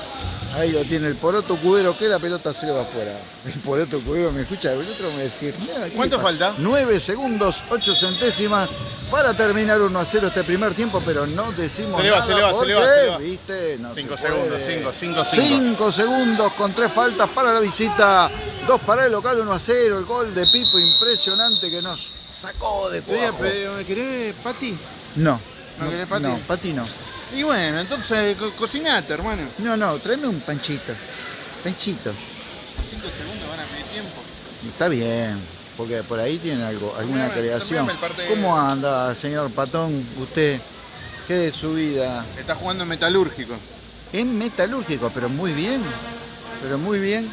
Ahí lo tiene el poroto cubero, que la pelota se le va afuera. El poroto cubero me escucha, el otro me decir. ¿Cuánto falta? 9 segundos, 8 centésimas para terminar 1 a 0 este primer tiempo, pero no decimos se le va, nada. Se le va, se le va, se le va. ¿Viste? No 5 segundos, 5, 5, 5. 5 segundos con 3 faltas para la visita. 2 para el local, 1 a 0. El gol de Pipo impresionante que nos sacó de cuajo. ¿Me querés, Pati? No. ¿No, no querés Pati? No, Pati no. Y bueno, entonces co cocinate, hermano. No, no, tráeme un panchito. Panchito. 5 segundos van a pedir tiempo. Está bien, porque por ahí tiene algo, alguna creación. ¿Cómo anda, señor Patón? Usted, ¿qué de su vida? Está jugando en metalúrgico. En metalúrgico, pero muy bien. Pero muy bien.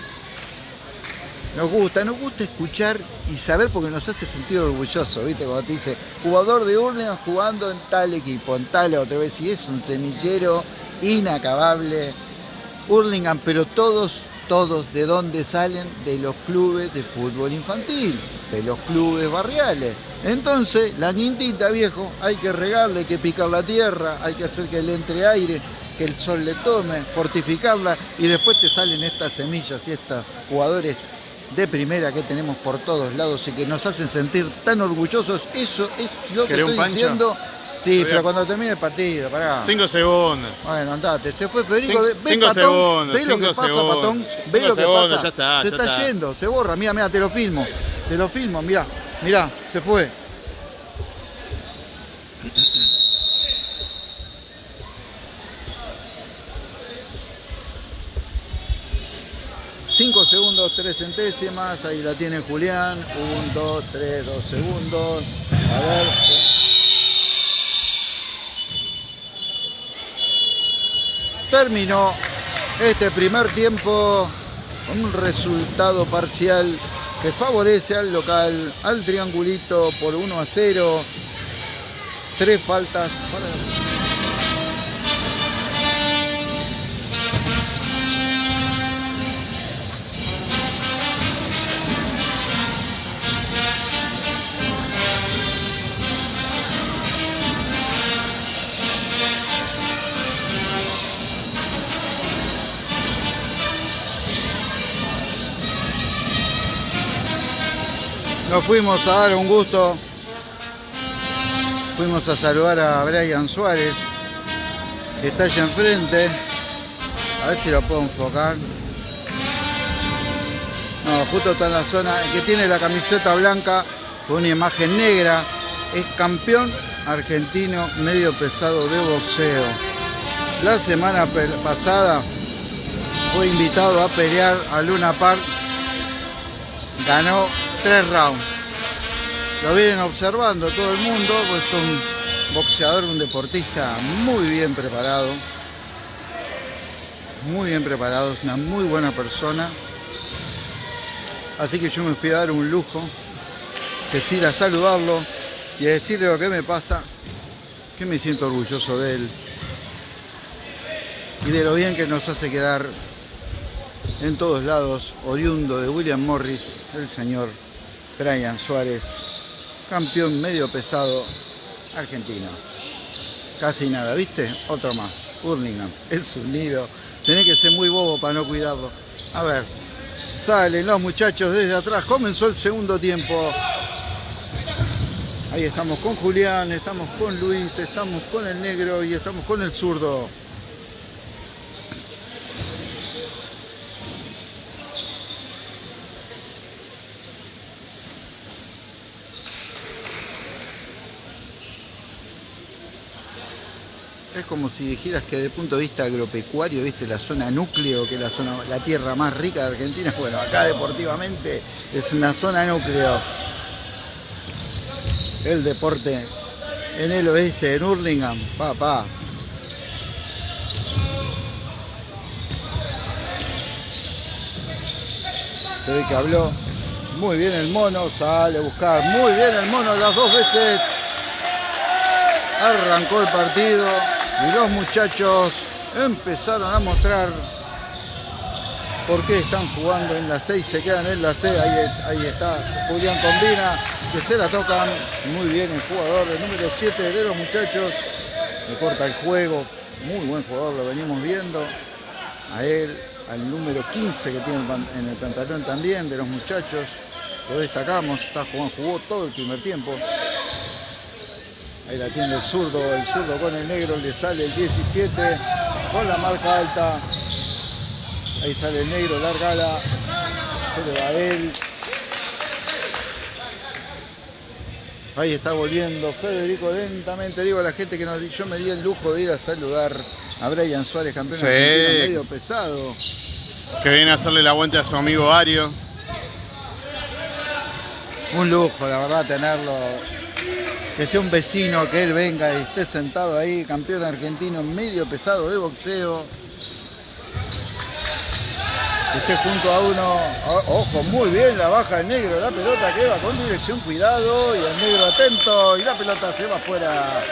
Nos gusta, nos gusta escuchar y saber porque nos hace sentir orgulloso, ¿viste? Cuando te dice, jugador de Urlingan jugando en tal equipo, en tal otra vez, y es un semillero inacabable. Hurlingham, pero todos, todos, ¿de dónde salen? De los clubes de fútbol infantil, de los clubes barriales. Entonces, la quintita, viejo, hay que regarle, hay que picar la tierra, hay que hacer que le entre aire, que el sol le tome, fortificarla, y después te salen estas semillas y estos jugadores de primera que tenemos por todos lados y que nos hacen sentir tan orgullosos. Eso es lo que estoy diciendo. Sí, pero cuando termine el partido, pará. Cinco segundos. Bueno, andate. Se fue Federico. Cin ve, cinco Patón, segundos. Ve lo que pasa, segundos. Patón. Ve lo que segundos, pasa. Ya está, se ya está, está, yendo, se borra. Mira, mira, te lo filmo. Te lo filmo, mira. Mira, se fue. Centésimas, ahí la tiene Julián, un, dos, tres, dos segundos, a ver, terminó este primer tiempo con un resultado parcial que favorece al local, al triangulito por 1 a 0. Tres faltas para Fuimos a dar un gusto. Fuimos a saludar a Brian Suárez, que está allá enfrente. A ver si lo puedo enfocar. No, justo está en la zona. Que tiene la camiseta blanca con una imagen negra es campeón argentino medio pesado de boxeo. La semana pasada fue invitado a pelear a Luna Park. Ganó tres rounds. Lo vienen observando todo el mundo, pues es un boxeador, un deportista muy bien preparado. Muy bien preparado, es una muy buena persona. Así que yo me fui a dar un lujo, que es ir a saludarlo y a decirle lo que me pasa, que me siento orgulloso de él y de lo bien que nos hace quedar en todos lados, oriundo de William Morris, el señor Brian Suárez, campeón medio pesado argentino. Casi nada, ¿viste? Otro más. Hurlingham, es un nido. Tenés que ser muy bobo para no cuidarlo. A ver, salen los muchachos desde atrás. Comenzó el segundo tiempo. Ahí estamos con Julián, estamos con Luis, estamos con el negro y estamos con el zurdo. Es como si dijeras que desde el punto de vista agropecuario, viste, la zona núcleo, que es la zona, la tierra más rica de Argentina, bueno, acá deportivamente es una zona núcleo. El deporte en el oeste, en Hurlingham, papá. Se ve que habló muy bien el mono, sale a buscar muy bien el mono las dos veces. Arrancó el partido y los muchachos empezaron a mostrar por qué están jugando en la 6, se quedan en la C, ahí, está Julián Combina, que se la tocan, muy bien el jugador, el número 7 de los muchachos, le corta el juego, muy buen jugador, lo venimos viendo, a él, al número 15 que tiene en el pantalón también de los muchachos, lo destacamos, está jugando, jugó todo el primer tiempo. Ahí la tiene el zurdo, el zurdo con el negro, le sale el 17 con la marca alta. Ahí sale el negro, largala. Se le va a él. Ahí está volviendo Federico lentamente. Digo a la gente que nos, yo me di el lujo de ir a saludar a Brian Suárez, campeón sí. medio pesado. Que viene a hacerle la vuelta a su amigo Ario. Un lujo, la verdad, tenerlo. Que sea un vecino, que él venga y esté sentado ahí, campeón argentino medio pesado de boxeo. Que esté junto a uno. Ojo, muy bien la baja el negro, la pelota que va con dirección, cuidado. Y el negro atento. Y la pelota se va afuera.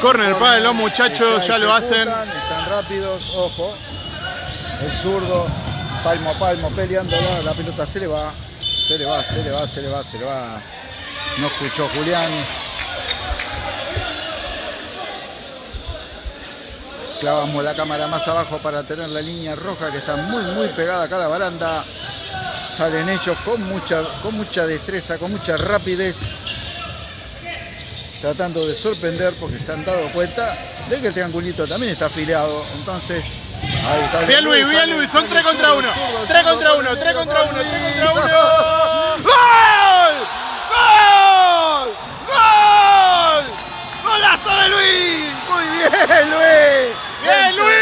Corner para los muchachos, ya lo hacen. Están rápidos, ojo. El zurdo, palmo a palmo, peleando la pelota se le va. Se le va, se le va, se le va, se le va. No escuchó Julián. Clavamos la cámara más abajo para tener la línea roja que está muy muy pegada acá a la baranda. Salen ellos con mucha, con mucha destreza, con mucha rapidez. Tratando de sorprender porque se han dado cuenta de que el triangulito también está afiliado. Entonces Ahí está bien Luis, bien Luis, son 3 contra 1. 3 contra 1, 3 contra 1, 3 contra 1. ¡Gol! ¡Gol! ¡Gol! ¡Golazo de Luis! Muy bien, Luis. Bien, Luis.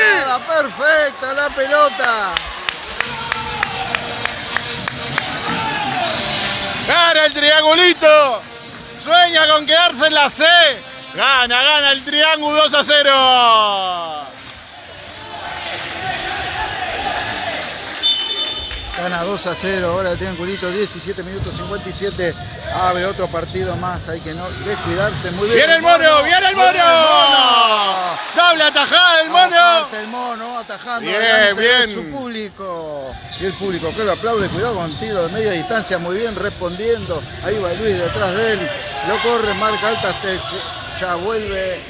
Perfecta la pelota. Gana el triangulito. Sueña con quedarse en la C. Gana, gana el triángulo 2 a 0. Gana 2 a 0, ahora el triangulito, 17 minutos 57. Abre otro partido más, hay que no descuidarse. Muy bien. ¡Viene el mono! ¡Viene el mono! ¡Doble atajada del mono! el mono atajando bien, bien. su público. Y el público que lo aplaude, cuidado con tiro de media distancia, muy bien respondiendo. Ahí va Luis detrás de él. Lo corre, marca alta, ya vuelve.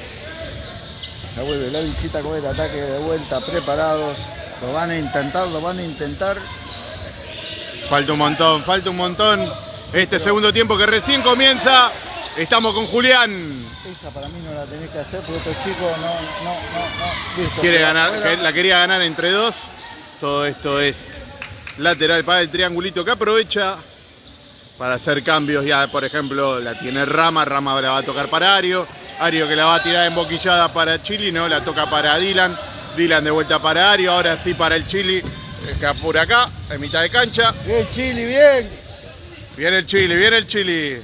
Ya vuelve la visita con el ataque de vuelta, preparados. Lo van a intentar, lo van a intentar. Falta un montón, falta un montón. Este segundo tiempo que recién comienza, estamos con Julián. Esa para mí no la tenés que hacer porque estos chicos no, no, no, no. Quiere ganar, la quería ganar entre dos. Todo esto es lateral para el triangulito que aprovecha para hacer cambios. Ya, por ejemplo, la tiene Rama, Rama la va a tocar para Ario. Ario que la va a tirar en boquillada para Chili, no, la toca para Dylan. Dylan de vuelta para Ario, ahora sí para el Chili. Está por acá, en mitad de cancha. Bien, Chili, bien. Viene el Chili, viene el Chili.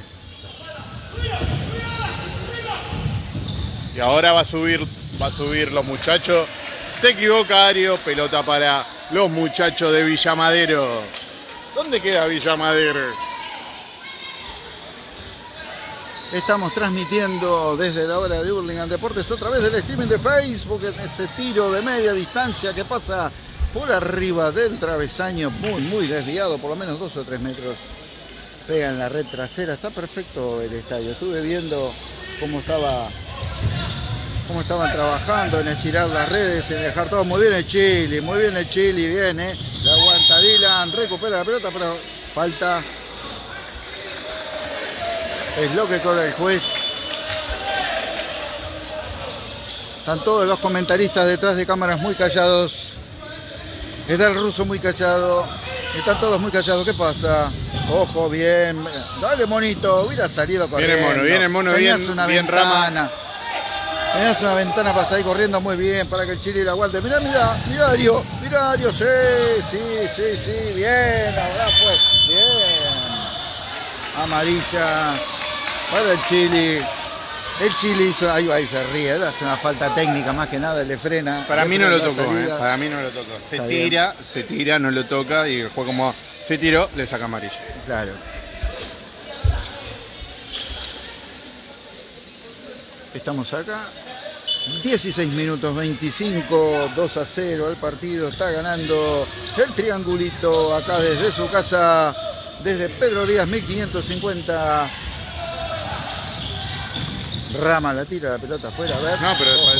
Y ahora va a subir, va a subir los muchachos. Se equivoca Ario, pelota para los muchachos de Villamadero. ¿Dónde queda Villamadero? Estamos transmitiendo desde la hora de Hurlingham Deportes otra vez del streaming de Facebook, ese tiro de media distancia que pasa por arriba del travesaño, muy, muy desviado, por lo menos dos o tres metros. Pega en la red trasera, está perfecto el estadio. Estuve viendo cómo estaba cómo estaban trabajando en estirar las redes, en dejar todo muy bien el Chile, muy bien el Chile, viene, la aguanta Dylan, recupera la pelota, pero falta. Es lo que corre el juez. Están todos los comentaristas detrás de cámaras muy callados. Está el ruso muy callado. Están todos muy callados. ¿Qué pasa? Ojo, bien. Dale, monito. Hubiera salido corriendo. Viene mono, viene mono, bien, una bien ventana. Tenías una ventana para salir corriendo muy bien para que el Chile la aguante. Mirá, mirá, mirá Dario. Mirá. Sí, sí, sí, sí. Bien. Ahora pues. Bien. Amarilla para el Chile. El Chile hizo, ahí va y se ríe, hace una falta técnica más que nada, le frena. Para mí no lo tocó, eh, para mí no lo tocó. Se Está tira, se tira, no lo toca y el juego como se tiró, le saca amarilla. Claro. Estamos acá. 16 minutos 25, 2 a 0 el partido. Está ganando el triangulito acá desde su casa, desde Pedro Díaz 1550. Rama la tira la pelota afuera, a ver. No, pero Ojo.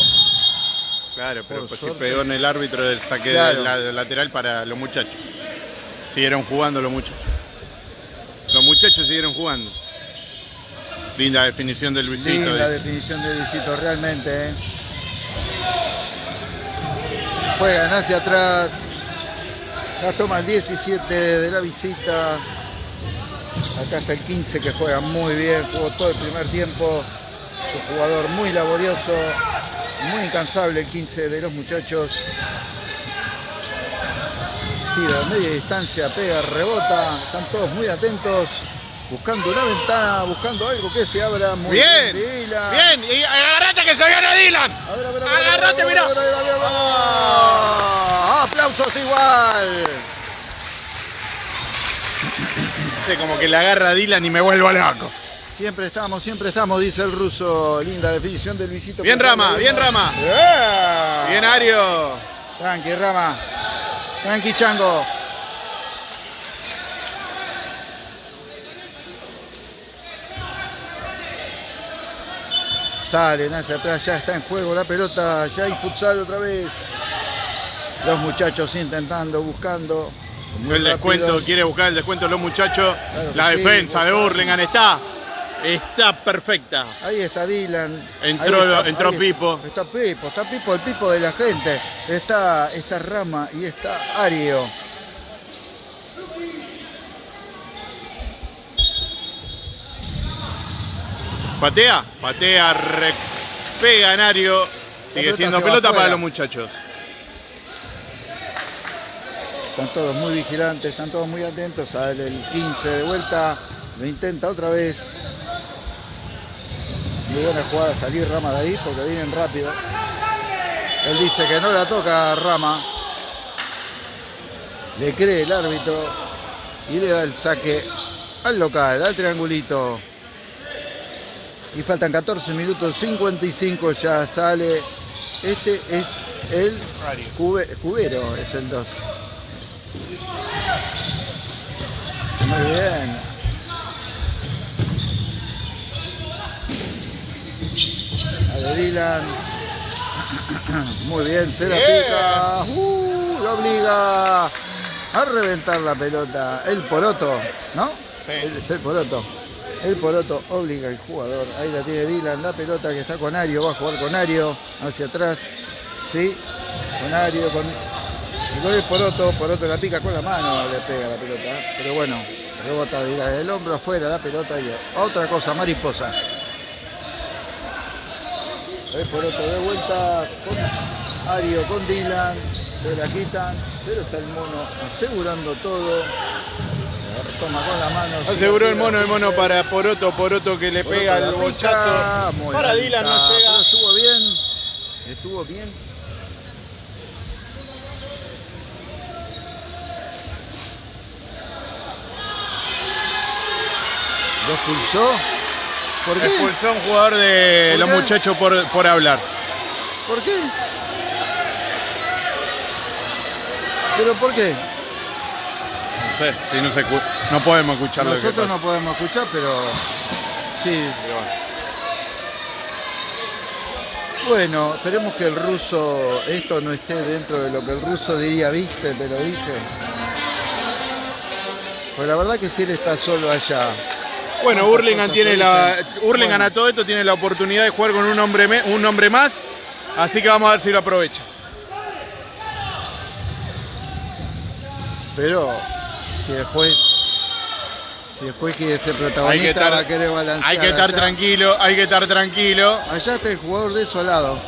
Claro, pero Por pues si pegó en el árbitro del saque Claro. de la- del lateral para los muchachos. Siguieron jugando los muchachos. Los muchachos siguieron jugando. Linda definición del Luisito. Linda eh. definición de Luisito, realmente. ¿eh? Juegan hacia atrás. La toma el 17 de la visita. Acá está el 15 que juega muy bien, jugó todo el primer tiempo. Un jugador muy laborioso, muy incansable el 15 de los muchachos. Tira de media distancia, pega, rebota. Están todos muy atentos, buscando una ventana, buscando algo que se abra. Muy Bien, Dylan. bien, y agarrate que se viene Dylan. A ver, a ver, a ver, a ver, Agarrate, a a a a a. ¡Ah! Aplausos igual. Sí, como que le agarra a Dylan y me vuelvo loco. Siempre estamos, siempre estamos, dice el ruso. Linda definición del Luisito. Bien, Rama, bien, Rama. ¡Eh! Bien, Ario. Tranqui, Rama. Tranqui, Chango. Salen hacia atrás, ya está en juego la pelota, ya hay futsal otra vez. Los muchachos intentando, buscando. El descuento, quiere buscar el descuento los muchachos. Claro La sí, defensa de. Hurlingham está. Está perfecta. Ahí está Dylan. Entró- entró Pipo. Está Pipo, está Pipo, el Pipo de la gente. Está, está Rama y está Ario. Patea, patea, pega en Ario. Sigue siendo pelota para los muchachos. Están todos muy vigilantes, están todos muy atentos. Sale el 15 de vuelta. Lo intenta otra vez. Muy buena jugada salir Rama de ahí porque vienen rápido. Él dice que no la toca Rama. Le cree el árbitro y le da el saque al local, al triangulito. Y faltan 14 minutos 55, ya sale. Este es el Cube- cubero, es el 2. Muy bien. De Dylan. Muy bien, se la pica. Uh, lo obliga a reventar la pelota. El poroto, ¿no? Sí. Es el poroto. El poroto obliga al jugador. Ahí la tiene Dylan, la pelota que está con Ario. Va a jugar con Ario. Hacia atrás. Sí. Con Ario, con con el Poroto, Poroto la pica con la mano, le pega la pelota. Pero bueno, rebota de el hombro afuera la pelota y otra cosa, mariposa. El Poroto de vuelta con Ario, con Dylan, se la quitan, pero está el mono asegurando todo. Toma con la mano. Aseguró el mono, el mono para Poroto, Poroto que le Poroto pega el bochazo. muy Para Dylan no pero llega. Estuvo bien, estuvo bien. ¿Lo expulsó? ¿Por qué? Expulsó a un jugador de ¿Por los muchachos por, por hablar. ¿Por qué? ¿Pero por qué? No sé, si no, se, no podemos escuchar lo que Nosotros no podemos escuchar, pero sí. Bueno, esperemos que el ruso, esto no esté dentro de lo que el ruso diría, viste, te lo dije. Pues la verdad que si él está solo allá. Bueno, ¿Cuántas Hurlingham tiene la. Hurlingham Bueno. a todo esto tiene la oportunidad de jugar con un hombre, me- un hombre más. Así que vamos a ver si lo aprovecha. Pero si el juez, si el juez quiere ser Hay que protagonista, estar, va a querer balancear. hay que estar allá. tranquilo, hay que estar tranquilo. Allá está el jugador desolado.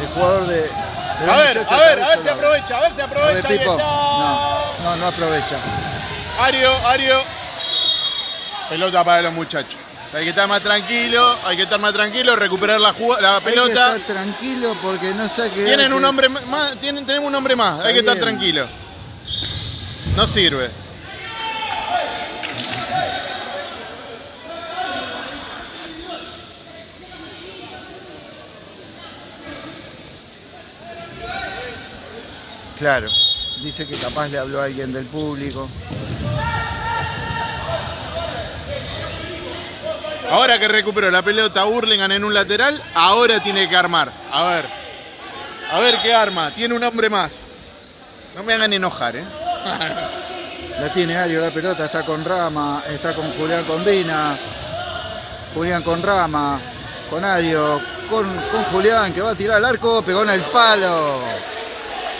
El jugador de. de A ver, a ver, a ver si aprovecha, a ver si aprovecha. No, no, no aprovecha. Ario, Ario. Pelota para los muchachos. Hay que estar más tranquilo, hay que estar más tranquilo, recuperar la, la pelota. Hay que estar tranquilo porque no sé qué. Tienen un hombre más, tienen, tenemos un hombre más, hay que estar tranquilo. No sirve. Claro, dice que capaz le habló a alguien del público. Ahora que recuperó la pelota Hurlingham en un lateral, ahora tiene que armar. A ver. A ver qué arma. Tiene un hombre más. No me hagan enojar, ¿eh? La tiene Ario la pelota, está con Rama, está con Julián Combina. Julián con Rama, con Ario, con, con Julián que va a tirar el arco, pegó en el palo.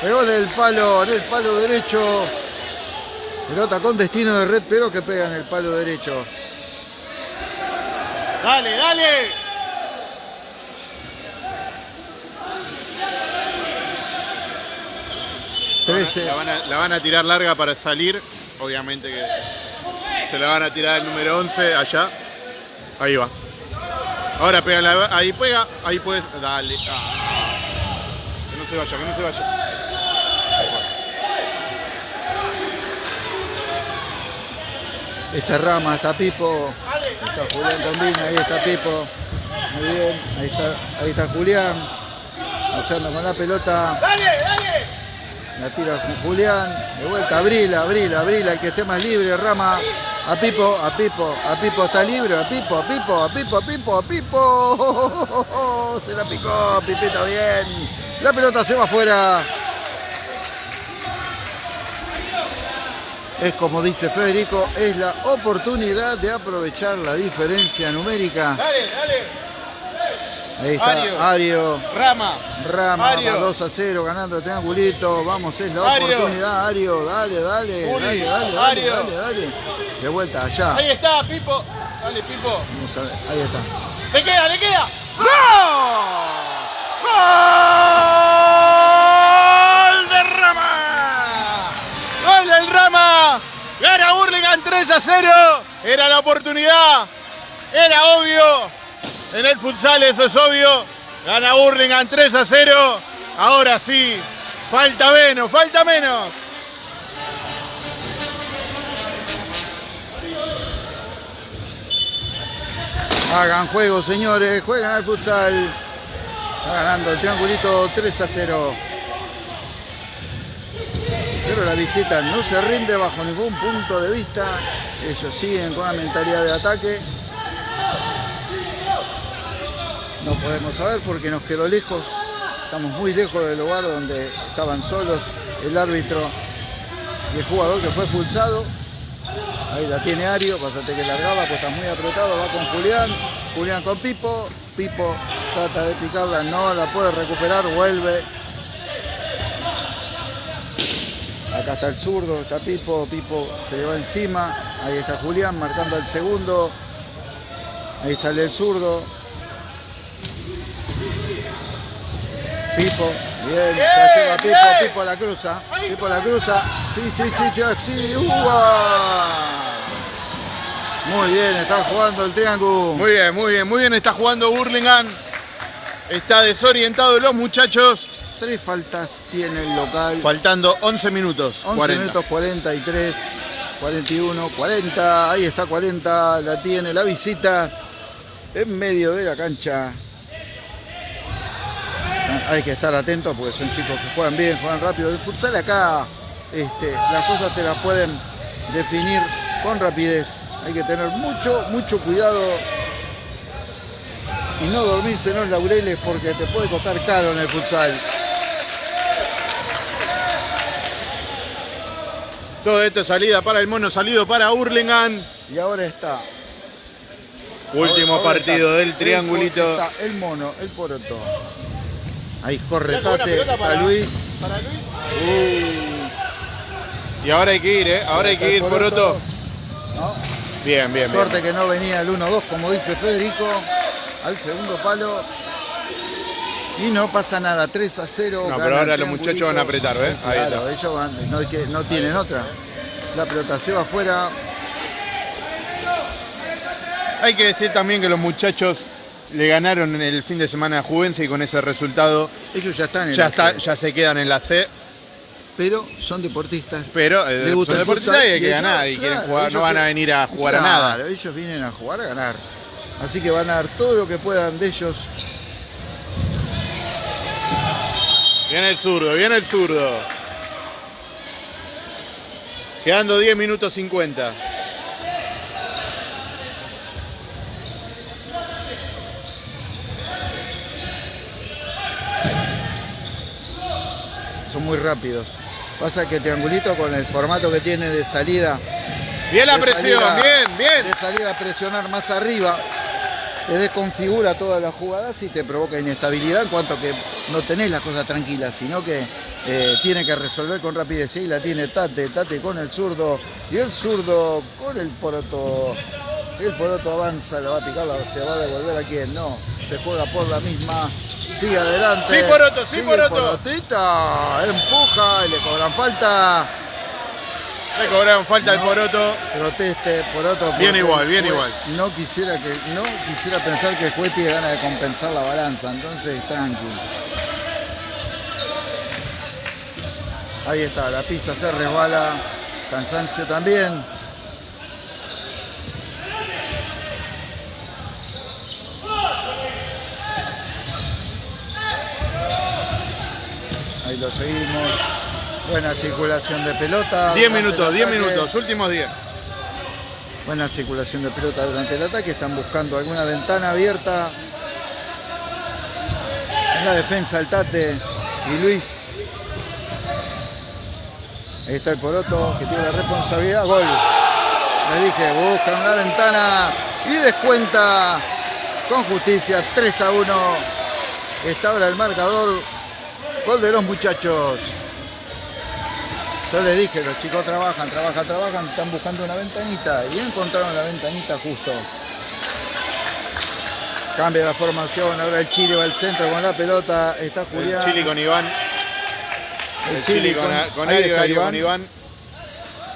Pegó en el palo, en el palo derecho. Pelota con destino de red, pero que pega en el palo derecho. Dale, dale. La van, a, la van a tirar larga para salir. Obviamente que se la van a tirar el número 11 allá. Ahí va. Ahora pega la, ahí pega, ahí puedes. Dale. Ah. Que no se vaya, que no se vaya. Esta rama, está Pipo, está Julián también, ahí está Pipo. Muy bien, ahí está, ahí está Julián, luchando con la pelota. La tira con Julián, de vuelta, abrila, abrila, abrila, el que esté más libre, rama. A Pipo, a Pipo, a Pipo está libre, a Pipo, a Pipo, a Pipo, a Pipo, a Pipo. Se la picó, Pipita bien. La pelota se va afuera. Es como dice Federico, es la oportunidad de aprovechar la diferencia numérica. Dale, dale. Ahí está Ario. Rama. Rama 2 a 0 ganando el triangulito. Vamos, es la oportunidad. Ario, dale, dale, dale, dale, dale, dale, dale. De vuelta allá. Ahí está, Pipo. Dale, Pipo. Vamos a ver, ahí está. Le queda, le queda. ¡Gol! ¡Gol Gana Hurlingham 3 a 0. Era la oportunidad. Era obvio. En el futsal eso es obvio. Gana Hurlingham 3 a 0. Ahora sí. Falta menos, falta menos. Hagan juego, señores. Juegan al futsal. Está ganando el triangulito 3 a 0 pero la visita no se rinde bajo ningún punto de vista. Ellos siguen con la mentalidad de ataque. No podemos saber porque nos quedó lejos. Estamos muy lejos del lugar donde estaban solos el árbitro y el jugador que fue expulsado. Ahí la tiene Ario, pasate que largaba, pues está muy apretado, va con Julián, Julián con Pipo, Pipo trata de picarla, no la puede recuperar, vuelve, Acá está el zurdo, está Pipo, Pipo se le va encima. Ahí está Julián marcando el segundo. Ahí sale el zurdo. Pipo, bien, se lleva Pipo, Pipo a la cruza. Pipo a la cruza. Sí, sí, sí, sí, sí. Muy bien, está jugando el triángulo. Muy bien, muy bien, muy bien está jugando Burlingame. Está desorientado los muchachos. Tres faltas tiene el local. Faltando 11 minutos. 11 minutos 43, 41, 40. Ahí está 40. La tiene la visita en medio de la cancha. Hay que estar atentos porque son chicos que juegan bien, juegan rápido. El futsal acá, este, las cosas te las pueden definir con rapidez. Hay que tener mucho, mucho cuidado y no dormirse en los laureles porque te puede costar caro en el futsal. Todo esto salida para el mono, salido para Hurlingham. Y ahora está. Último partido del triangulito. el mono, el poroto. Ahí corre Tate para, Luis. Para Luis. Y ahora hay que ir, ¿eh? Ahora hay que ir, poroto. Bien, bien, Suerte que no venía el 1-2, como dice Federico. Al segundo palo. Y no pasa nada, 3 a 0. No, pero ahora los muchachos van a apretar, ¿ves? claro, ellos van, no, no tienen otra. La pelota se va afuera. Hay que decir también que los muchachos le ganaron en el fin de semana a Juvencia y con ese resultado Ellos ya están en ya, la está, C, ya se quedan en la C. pero son deportistas. Pero eh, son deportistas y hay que ganar y quieren jugar, no van a venir a jugar a nada. Ellos vienen a jugar a ganar. Así que van a dar todo lo que puedan de ellos. Viene el zurdo, viene el zurdo. Quedando 10 minutos 50. Son muy rápidos. Pasa que Triangulito con el formato que tiene de salida Bien la de presión, bien, bien. De salir a presionar más arriba, te desconfigura todas las jugadas y te provoca inestabilidad en cuanto que no tenés las cosas tranquilas, sino que eh, tiene que resolver con rapidez y la tiene Tate, Tate con el zurdo y el zurdo con el poroto. El poroto avanza, le va a picar, la- se va a devolver a quien no, se juega por la misma, sigue adelante. Sí, Poroto, sí, sigue Poroto. Porotita, empuja y le cobran falta. Le cobraron falta al poroto. proteste por otro Bien igual, bien igual. no quisiera que no quisiera pensar que el juez tiene ganas de compensar la balanza entonces tranqui ahí está la pizza se resbala cansancio también ahí lo seguimos buena circulación de pelota 10 durante minutos, el 10 ataque. minutos, últimos 10. Buena circulación de pelota durante el ataque. Están buscando alguna ventana abierta. En la defensa el Tate y Luis. Ahí está el Poroto que tiene la responsabilidad. Gol. Les dije, buscan una ventana y descuenta con justicia 3 a 1. Está ahora el marcador. Gol de los muchachos. Yo les dije, los chicos trabajan, trabajan, trabajan, están buscando una ventanita y encontraron la ventanita justo. Cambia la formación, ahora el Chile va al centro con la pelota, está El Julián. Chile con Iván. el El Chile con, con ahí Ario, Ario con Iván.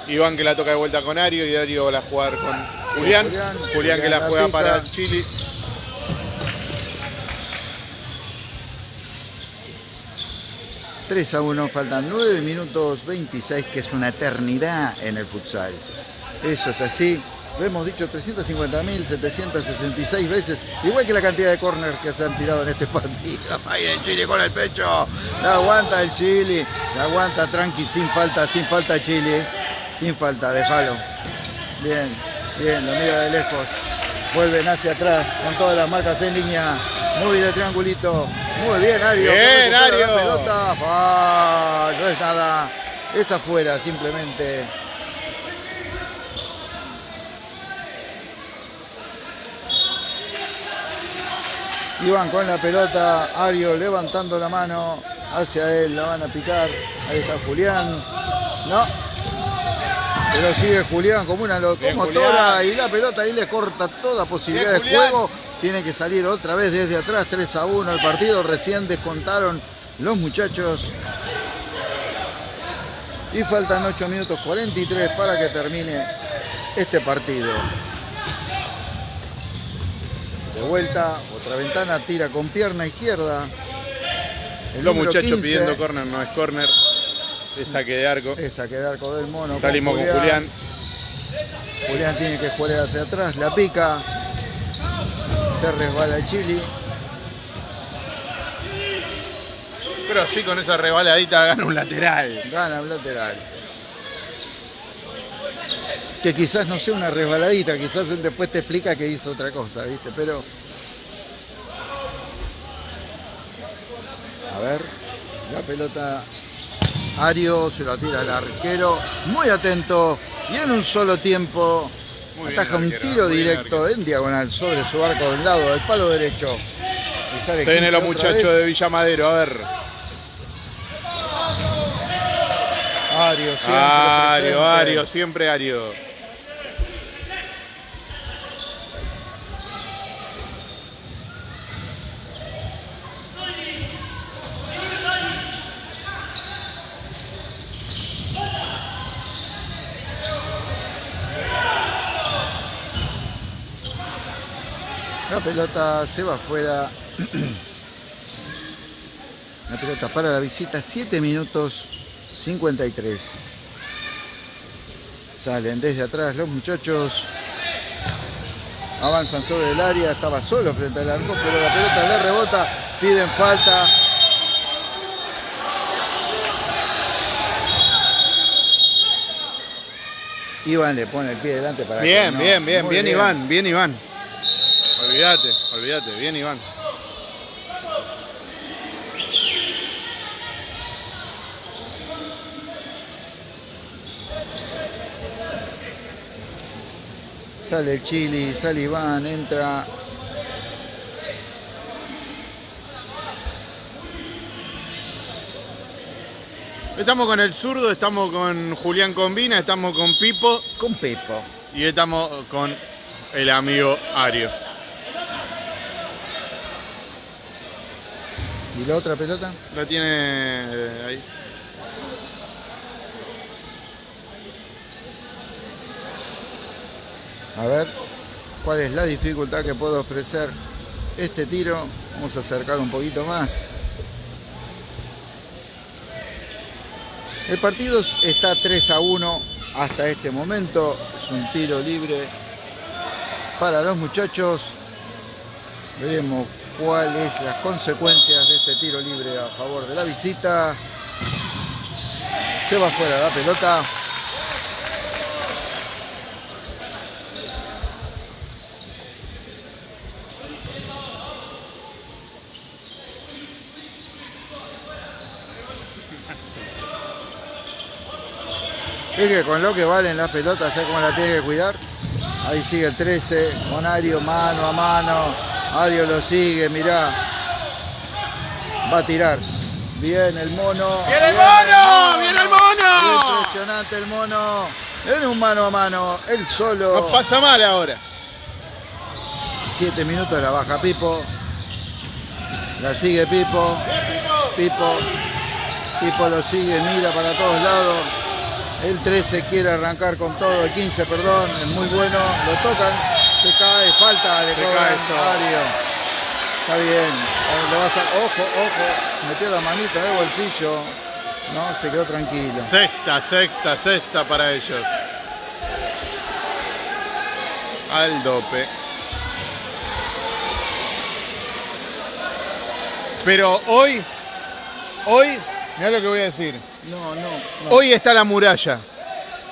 Iván que la toca de vuelta con Ario y Ario va a jugar con Julián. Julián, Julián, Julián que la juega para el Chile. Tres a 1, faltan 9 minutos 26, que es una eternidad en el futsal. Eso es así. Lo hemos dicho 350.766 veces, igual que la cantidad de corners que se han tirado en este partido. Ahí el Chile con el pecho. La aguanta el Chile. La aguanta tranqui, sin falta, sin falta Chile. Sin falta, déjalo. Bien, bien, lo mira de lejos. Vuelven hacia atrás con todas las marcas en línea. Muy bien el triangulito. Muy bien, Ario. Bien, Ario. la pelota. No es nada. Es afuera, simplemente. Iván con la pelota, Ario levantando la mano hacia él, la van a picar. Ahí está Julián. No. Pero sigue Julián como una locomotora y la pelota ahí le corta toda posibilidad de juego. Tiene que salir otra vez desde atrás, 3 a 1 el partido. Recién descontaron los muchachos. Y faltan 8 minutos 43 para que termine este partido. De vuelta, otra ventana, tira con pierna izquierda. El Los muchachos 15, pidiendo córner, no es córner. Es saque de arco. Esa que de arco del mono. Salimos con Julián. Julián tiene que jugar hacia atrás, la pica. Se resbala el Chili. Pero sí, con esa rebaladita gana un lateral. Gana el lateral. Que quizás no sea una resbaladita, quizás él después te explica que hizo otra cosa, ¿viste? Pero. A ver, la pelota. Ario se la tira al arquero. Muy atento. Y en un solo tiempo. Muy bien un arquero, tiro bien directo en diagonal sobre su arco del lado del palo derecho. Se vienen 15 los muchachos de Villamadero, a ver. Ario, siempre Ario, presente. Ario, siempre Ario. La pelota se va afuera. La pelota para la visita, 7 minutos 53. Salen desde atrás los muchachos. Avanzan sobre el área, estaba solo frente al arco, pero la pelota le rebota, piden falta. Iván le pone el pie delante para Bien, bien, bien, bien, Iván, bien Iván. Olvídate, olvídate, bien Iván. Sale el Chili, sale Iván, entra. Estamos con el zurdo, estamos con Julián Combina, estamos con Pipo. Con Pepo. Y estamos con el amigo Ario. ¿Y la otra pelota? La tiene eh, ahí. A ver, ¿cuál es la dificultad que puede ofrecer este tiro? Vamos a acercar un poquito más. El partido está 3 a 1 hasta este momento. Es un tiro libre para los muchachos. Veremos cuáles las consecuencias de este tiro libre a favor de la visita. Se va fuera la pelota. Es que con lo que valen las pelotas, ¿sabes cómo la tiene que cuidar? Ahí sigue el 13, con Ario mano a mano. Ario lo sigue, mirá. Va a tirar. Bien el mono. ¡Viene el mono! ¡Viene el mono! Impresionante el mono. En un mano a mano, él solo. Nos pasa mal ahora. Siete minutos la baja Pipo. La sigue Pipo. Pipo. Pipo lo sigue, mira para todos lados. El 13 quiere arrancar con todo, el 15, perdón, es muy bueno. Lo tocan, se cae, falta, le cobran cae eso. Ario. Está bien, le a ojo, ojo, metió la manita en el bolsillo. No, se quedó tranquilo. Sexta, sexta, sexta para ellos. Al dope. Pero hoy, hoy, mira lo que voy a decir. No, no, no. Hoy está la muralla.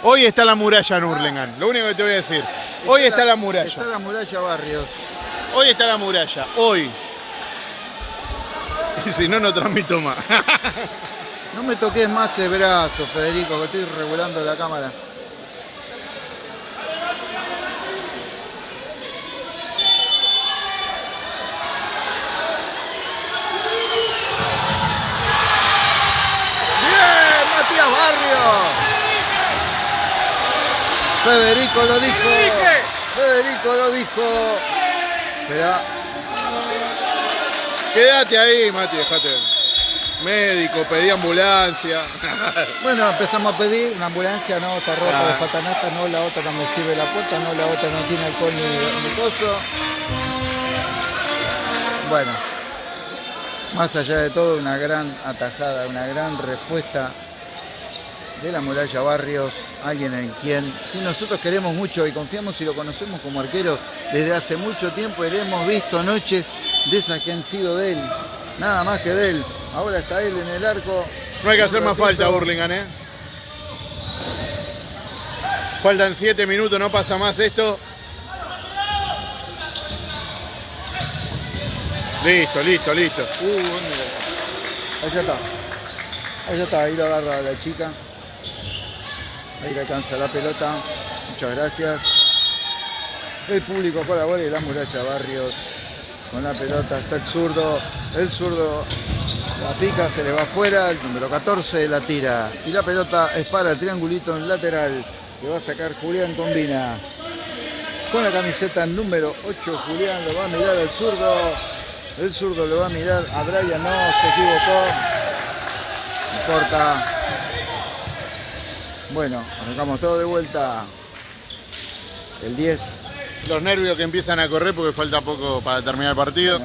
Hoy está la muralla en Hurlingham. Lo único que te voy a decir. Hoy está la muralla. Está la muralla Barrios. Hoy está la muralla. Hoy. Y si no, no transmito más. No me toques más el brazo, Federico, que estoy regulando la cámara. ¡Bien! ¡Matías Barrio! Federico lo dijo. Federico lo dijo. Espera, Quédate ahí, Mati, dejate. Médico, pedí ambulancia. Bueno, empezamos a pedir una ambulancia, no, está rota Ah. de fatanata, no, la otra no me sirve la puerta, no, la otra no tiene alcohol ni, ni coso. Bueno, más allá de todo, una gran atajada, una gran respuesta de la muralla Barrios, alguien en quien nosotros queremos mucho y confiamos y lo conocemos como arquero desde hace mucho tiempo y le hemos visto noches de esas que han sido de él, nada más que de él. Ahora está él en el arco. No hay que hacer más falta, Burlingame, ¿eh? Faltan 7 minutos, no pasa más esto. Listo, listo, listo. Uh. Ahí está. Ahí está, ahí lo agarra la chica. Ahí le alcanza la pelota. Muchas gracias. El público colabora y la muralla Barrios con la pelota. Está el zurdo. El zurdo la pica, se le va afuera. El número 14 la tira. Y la pelota es para el triangulito en lateral. Que va a sacar Julián Combina. Con la camiseta número 8, Julián lo va a mirar al zurdo. El zurdo lo va a mirar a Brian, no, se equivocó. No importa. Bueno, arrancamos todo de vuelta. El 10 los nervios que empiezan a correr porque falta poco para terminar el partido.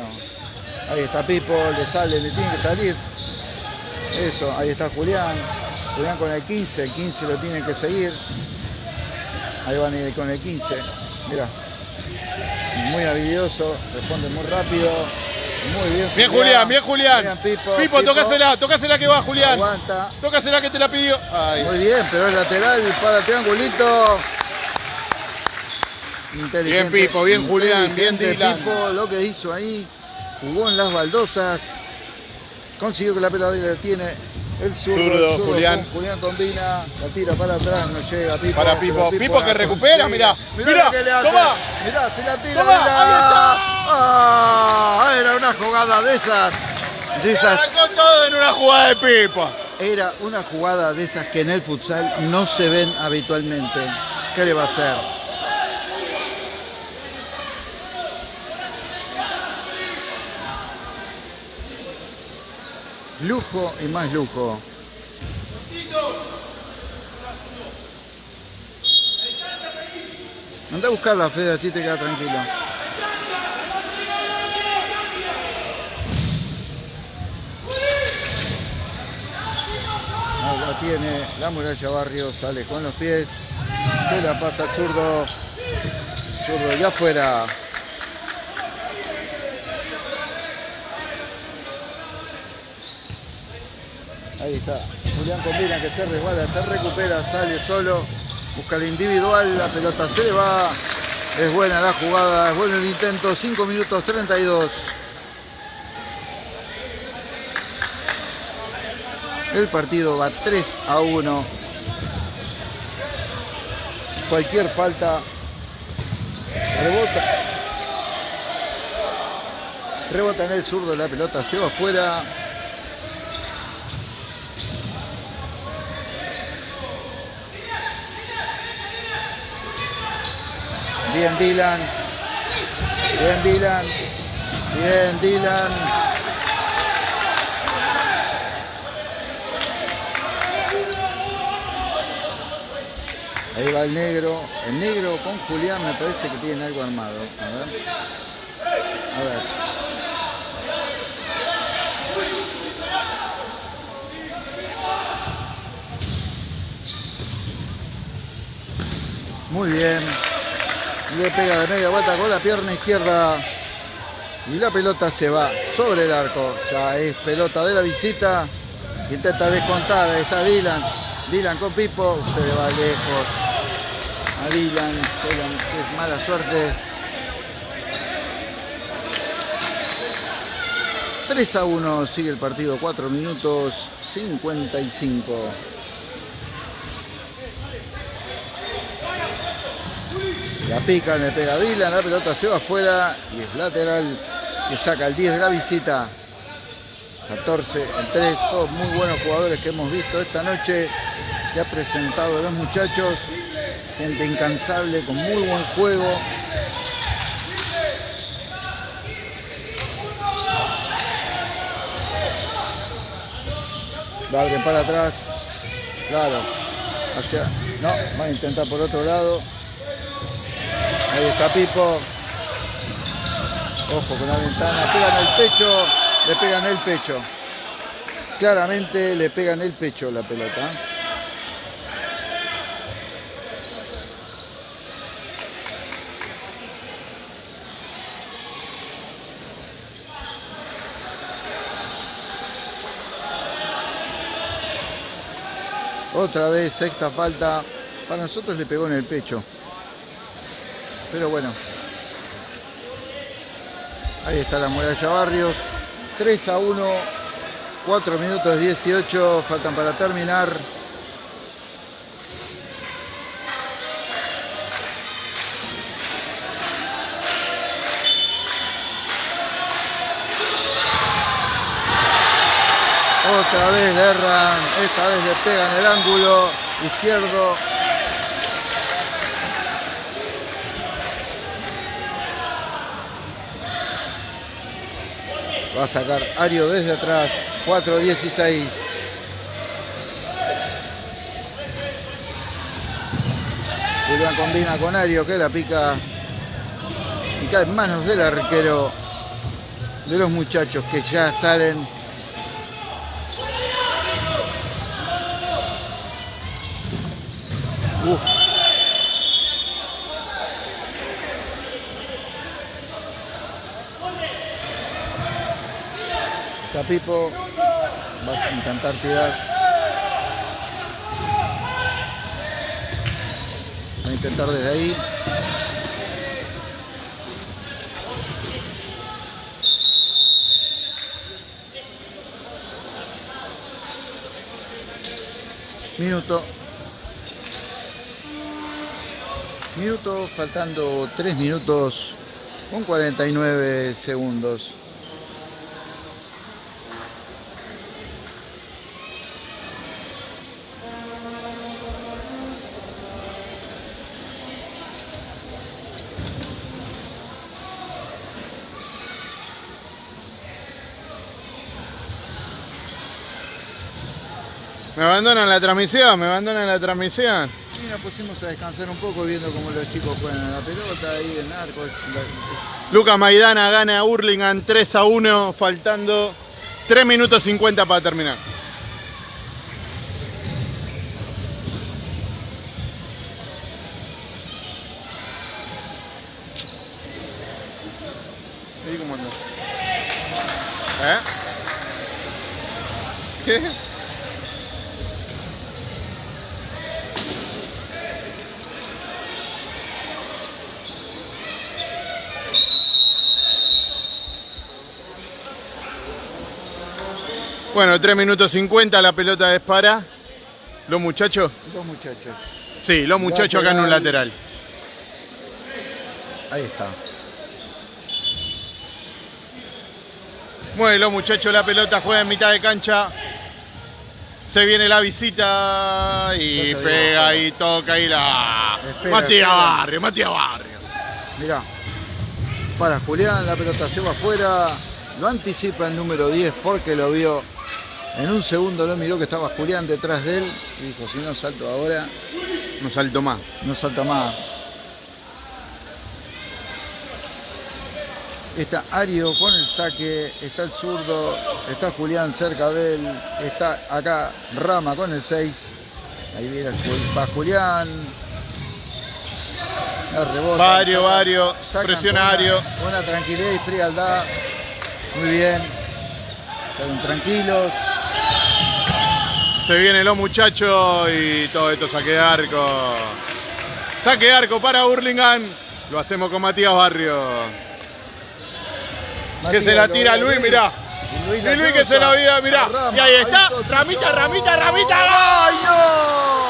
ahí está Pipo, le sale, le tiene que salir. Eso, ahí está Julián. Julián con el 15, el 15 lo tiene que seguir. Ahí van a ir con el 15. Mira. Muy habilidoso, responde muy rápido. Muy bien. Bien Julián, bien Julián. Bien, Pipo, Pipo, tocásela, tocásela que va Julián. Aguanta. Tocásela que te la pidió. Muy bien, pero es lateral para triangulito. Bien Pipo, bien Julián, bien Dylan. Pipo, lo que hizo ahí, jugó en las baldosas, consiguió que la pelota la tiene el zurdo, Julián. Julián combina, la tira para atrás, no llega Pipo. Para Pipo, Pipo, que recupera, mirá. Mirá, mirá toma. Mirá, se la tira, mirá. Ah, era una jugada de esas. De esas. todo en una jugada de Pipo. Era una jugada de esas que en el futsal no se ven habitualmente. ¿Qué le va a hacer? Lujo y más lujo. Anda a buscar la Fede, así te queda tranquilo. la tiene la muralla Barrio, sale con los pies, se la pasa al zurdo, zurdo ya afuera. Ahí está. Julián combina que se resbala, se recupera, sale solo. Busca el individual, la pelota se le va. Es buena la jugada, es bueno el intento. 5 minutos 32. El partido va 3 a 1. Cualquier falta. Rebota. Rebota en el zurdo, la pelota se va afuera. Bien Dylan. Bien Dylan. Bien Dylan. Ahí va el negro. El negro con Julián me parece que tienen algo armado. A ver. A ver. Muy bien le pega de media vuelta con la pierna izquierda y la pelota se va sobre el arco. Ya es pelota de la visita. Intenta descontar. Está Dylan. Dylan con Pipo. Se le va lejos. A Dylan. Dylan es mala suerte. 3 a 1 sigue el partido. 4 minutos 55. La pica, le pega Dylan, la pelota se va afuera y es lateral que saca el 10 de la visita. 14, el 3, todos muy buenos jugadores que hemos visto esta noche. Que ha presentado a los muchachos. Gente incansable, con muy buen juego. Va para atrás. Claro. Hacia. No, va a intentar por otro lado. Ahí está Pipo. Ojo con la ventana. Pegan el pecho. Le pegan el pecho. Claramente le pegan el pecho la pelota. Otra vez, sexta falta. Para nosotros le pegó en el pecho. Pero bueno. Ahí está la muralla Barrios. 3 a 1. 4 minutos 18. Faltan para terminar. Otra vez le erran, esta vez le pegan el ángulo izquierdo Va a sacar Ario desde atrás. 4-16. Julián combina con Ario que la pica y cae en manos del arquero de los muchachos que ya salen Pipo, va a intentar tirar. Va a intentar desde ahí. Minuto. Minuto, faltando 3 minutos con 49 segundos. Abandonan la transmisión, me abandonan la transmisión. Y nos pusimos a descansar un poco viendo cómo los chicos juegan la pelota ahí en arco. Lucas Maidana gana a Hurlingham 3 a 1, faltando 3 minutos 50 para terminar. Bueno, 3 minutos 50, la pelota es para los muchachos. Los muchachos. Sí, los muchachos acá en un lateral. Ahí está. Mueve los muchachos la pelota, juega en mitad de cancha. Se viene la visita y pega y toca y la. Matías Barrio, Matías Barrio. Mirá. Para Julián, la pelota se va afuera. Lo anticipa el número 10 porque lo vio en un segundo lo miró que estaba Julián detrás de él y dijo, si no salto ahora... No salto más. No salta más. Está Ario con el saque, está el zurdo, está Julián cerca de él, está acá Rama con el 6. Ahí viene va Julián. Rebota, Vario, Vario, presiona Ario. Buena tranquilidad y frialdad. Muy bien. Están tranquilos. Se vienen los muchachos y todo esto saque de arco. Saque de arco para Hurlingham. Lo hacemos con Matías Barrio. que se la tira Luis, mirá. Y Luis, que se la vida, mirá. y ahí está. ramita, ramita, ramita. ¡Ay, no!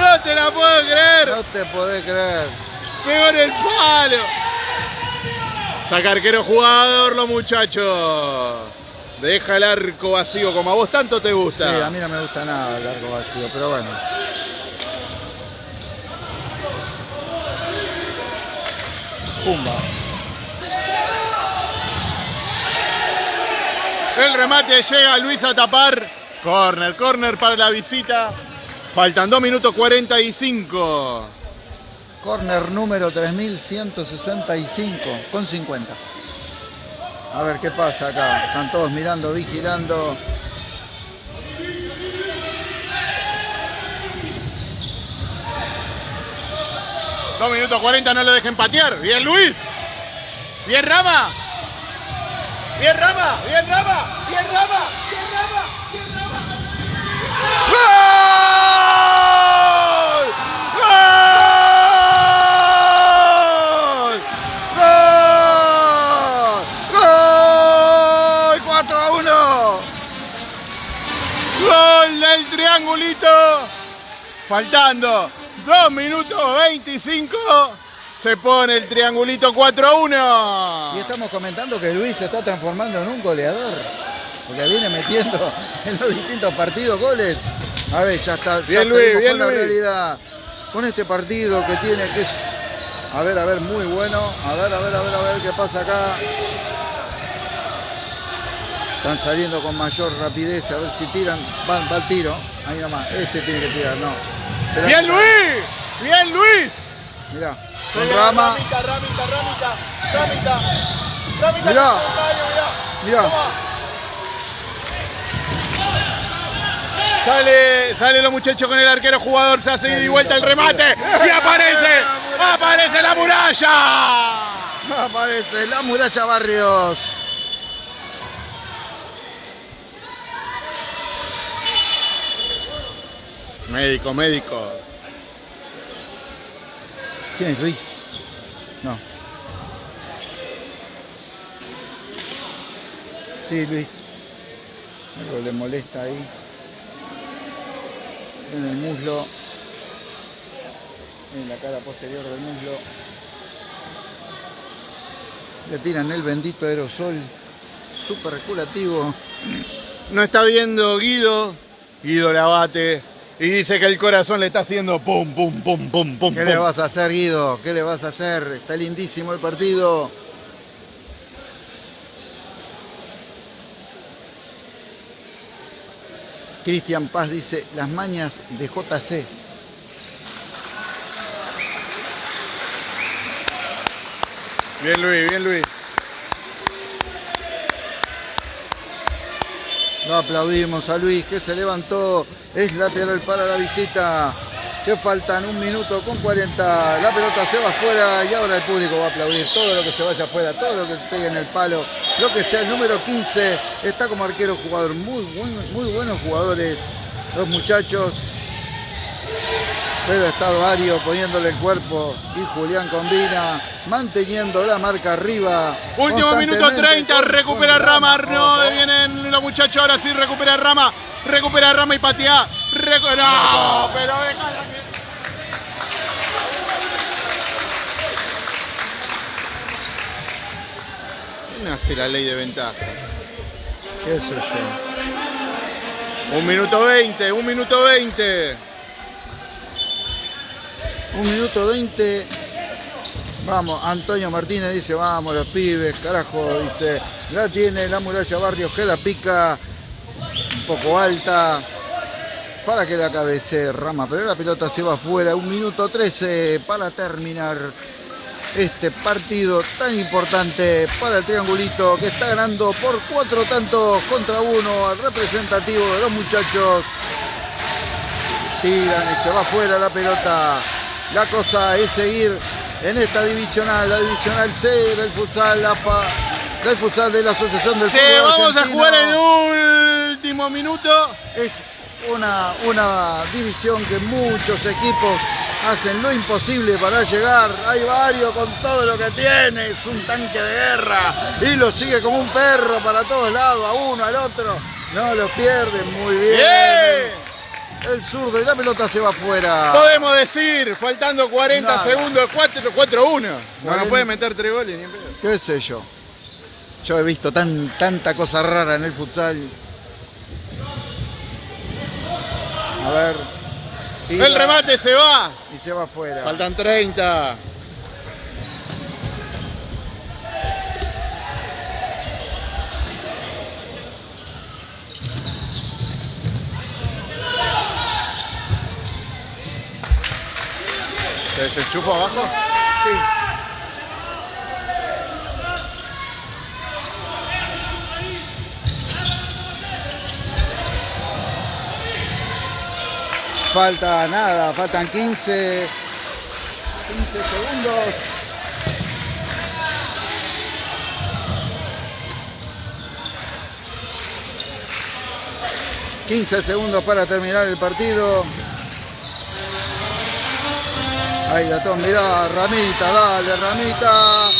No te la puedo creer. No te podés creer. Pegó en el palo. Saca arquero jugador los muchachos. Deja el arco vacío como a vos tanto te gusta. Sí, a mí no me gusta nada el arco vacío, pero bueno. Pumba. El remate llega Luis a tapar. Corner, corner para la visita. Faltan 2 minutos 45. Corner número 3165 con 50. A ver qué pasa acá. Están todos mirando, vigilando. Dos minutos 40, no lo dejen patear. Bien Luis. Bien Rama. Bien Rama. Bien Rama. Bien Rama. Bien Rama. Bien Rama. Faltando 2 minutos 25. Se pone el triangulito 4 a 1. Y estamos comentando que Luis se está transformando en un goleador. Porque viene metiendo en los distintos partidos goles. A ver, ya está. Bien Luis, bien con la realidad. Con este partido que tiene que A ver, a ver, muy bueno. A ver, a ver, a ver, a ver qué pasa acá. Están saliendo con mayor rapidez, a ver si tiran. Va el tiro. Ahí nomás. Este tiene que tirar, no. ¡Bien Luis! ¡Bien Luis! Mirá. Con Rama. Ramita, ramita, ramita, ramita. Ramita, Mirá. mirá. Mirá. Sale, sale los muchachos con el arquero jugador, se hace ida y vuelta el remate y aparece, aparece la muralla. Aparece la muralla Barrios. Médico, médico. ¿Quién es Luis? No. Sí, Luis. Algo le molesta ahí. En el muslo. En la cara posterior del muslo. Le tiran el bendito aerosol. Súper regulativo. No está viendo Guido, Guido la bate y dice que el corazón le está haciendo pum, pum, pum, pum, pum. ¿Qué le vas a hacer, Guido? ¿Qué le vas a hacer? Está lindísimo el partido. Cristian Paz dice, las mañas de JC. Bien Luis, bien Luis. Lo aplaudimos a Luis que se levantó. Es lateral para la visita. Que faltan un minuto con 40. La pelota se va afuera y ahora el público va a aplaudir todo lo que se vaya afuera, todo lo que pegue en el palo, lo que sea. El número 15 está como arquero jugador. Muy, buen- muy buenos jugadores los muchachos. Pero está Vario poniéndole el cuerpo y Julián combina, manteniendo la marca arriba. Último minuto constantemente 30, con- recupera Rama, no, vienen los muchachos, ahora sí recupera Rama, recupera Rama y patea. Recu- no, pero déjala que- ¿Quién hace la ley de ventaja? ¿Qué sé yo? Un minuto 20, un minuto 20. Un minuto 20. Vamos, Antonio Martínez dice, vamos los pibes, carajo, dice, la tiene la muralla Barrios que la pica un poco alta para que la cabece Rama, pero la pelota se va afuera, un minuto 13 para terminar este partido tan importante para el triangulito que está ganando por cuatro tantos contra uno al representativo de los muchachos tiran y se va afuera la pelota. La cosa es seguir en esta divisional, la divisional C del futsal, la del futsal de la Asociación del Sí, Fútbol vamos a jugar el último minuto. Es una, una división que muchos equipos hacen lo imposible para llegar. Hay varios con todo lo que tiene, es un tanque de guerra y lo sigue como un perro para todos lados, a uno, al otro. No lo pierden muy bien. Bien. El zurdo y la pelota se va afuera. Podemos decir, faltando 40 Nada. segundos, 4 4-1. No nos puede meter tres goles ni en pedo. qué sé yo. Yo he visto tan, tanta cosa rara en el futsal. A ver. tira El remate se va. Y se va afuera. Faltan 30. ¿Se, se chupa abajo? Falta nada, faltan 15. 15 segundos. ...15 segundos para terminar el partido... Ahí Gatón, mirá, Ramita, dale, Ramita.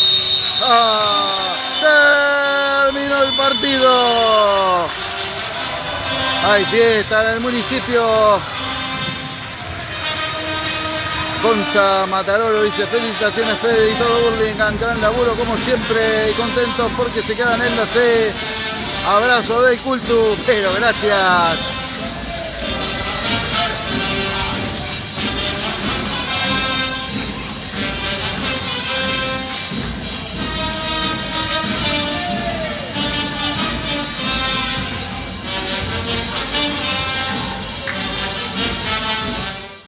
¡Ah! Terminó el partido. Hay fiesta en el municipio. Gonza Matarolo dice felicitaciones Fede y todo Burlingame, gran laburo como siempre y contentos porque se quedan en la C. Abrazo del Cultu, pero gracias.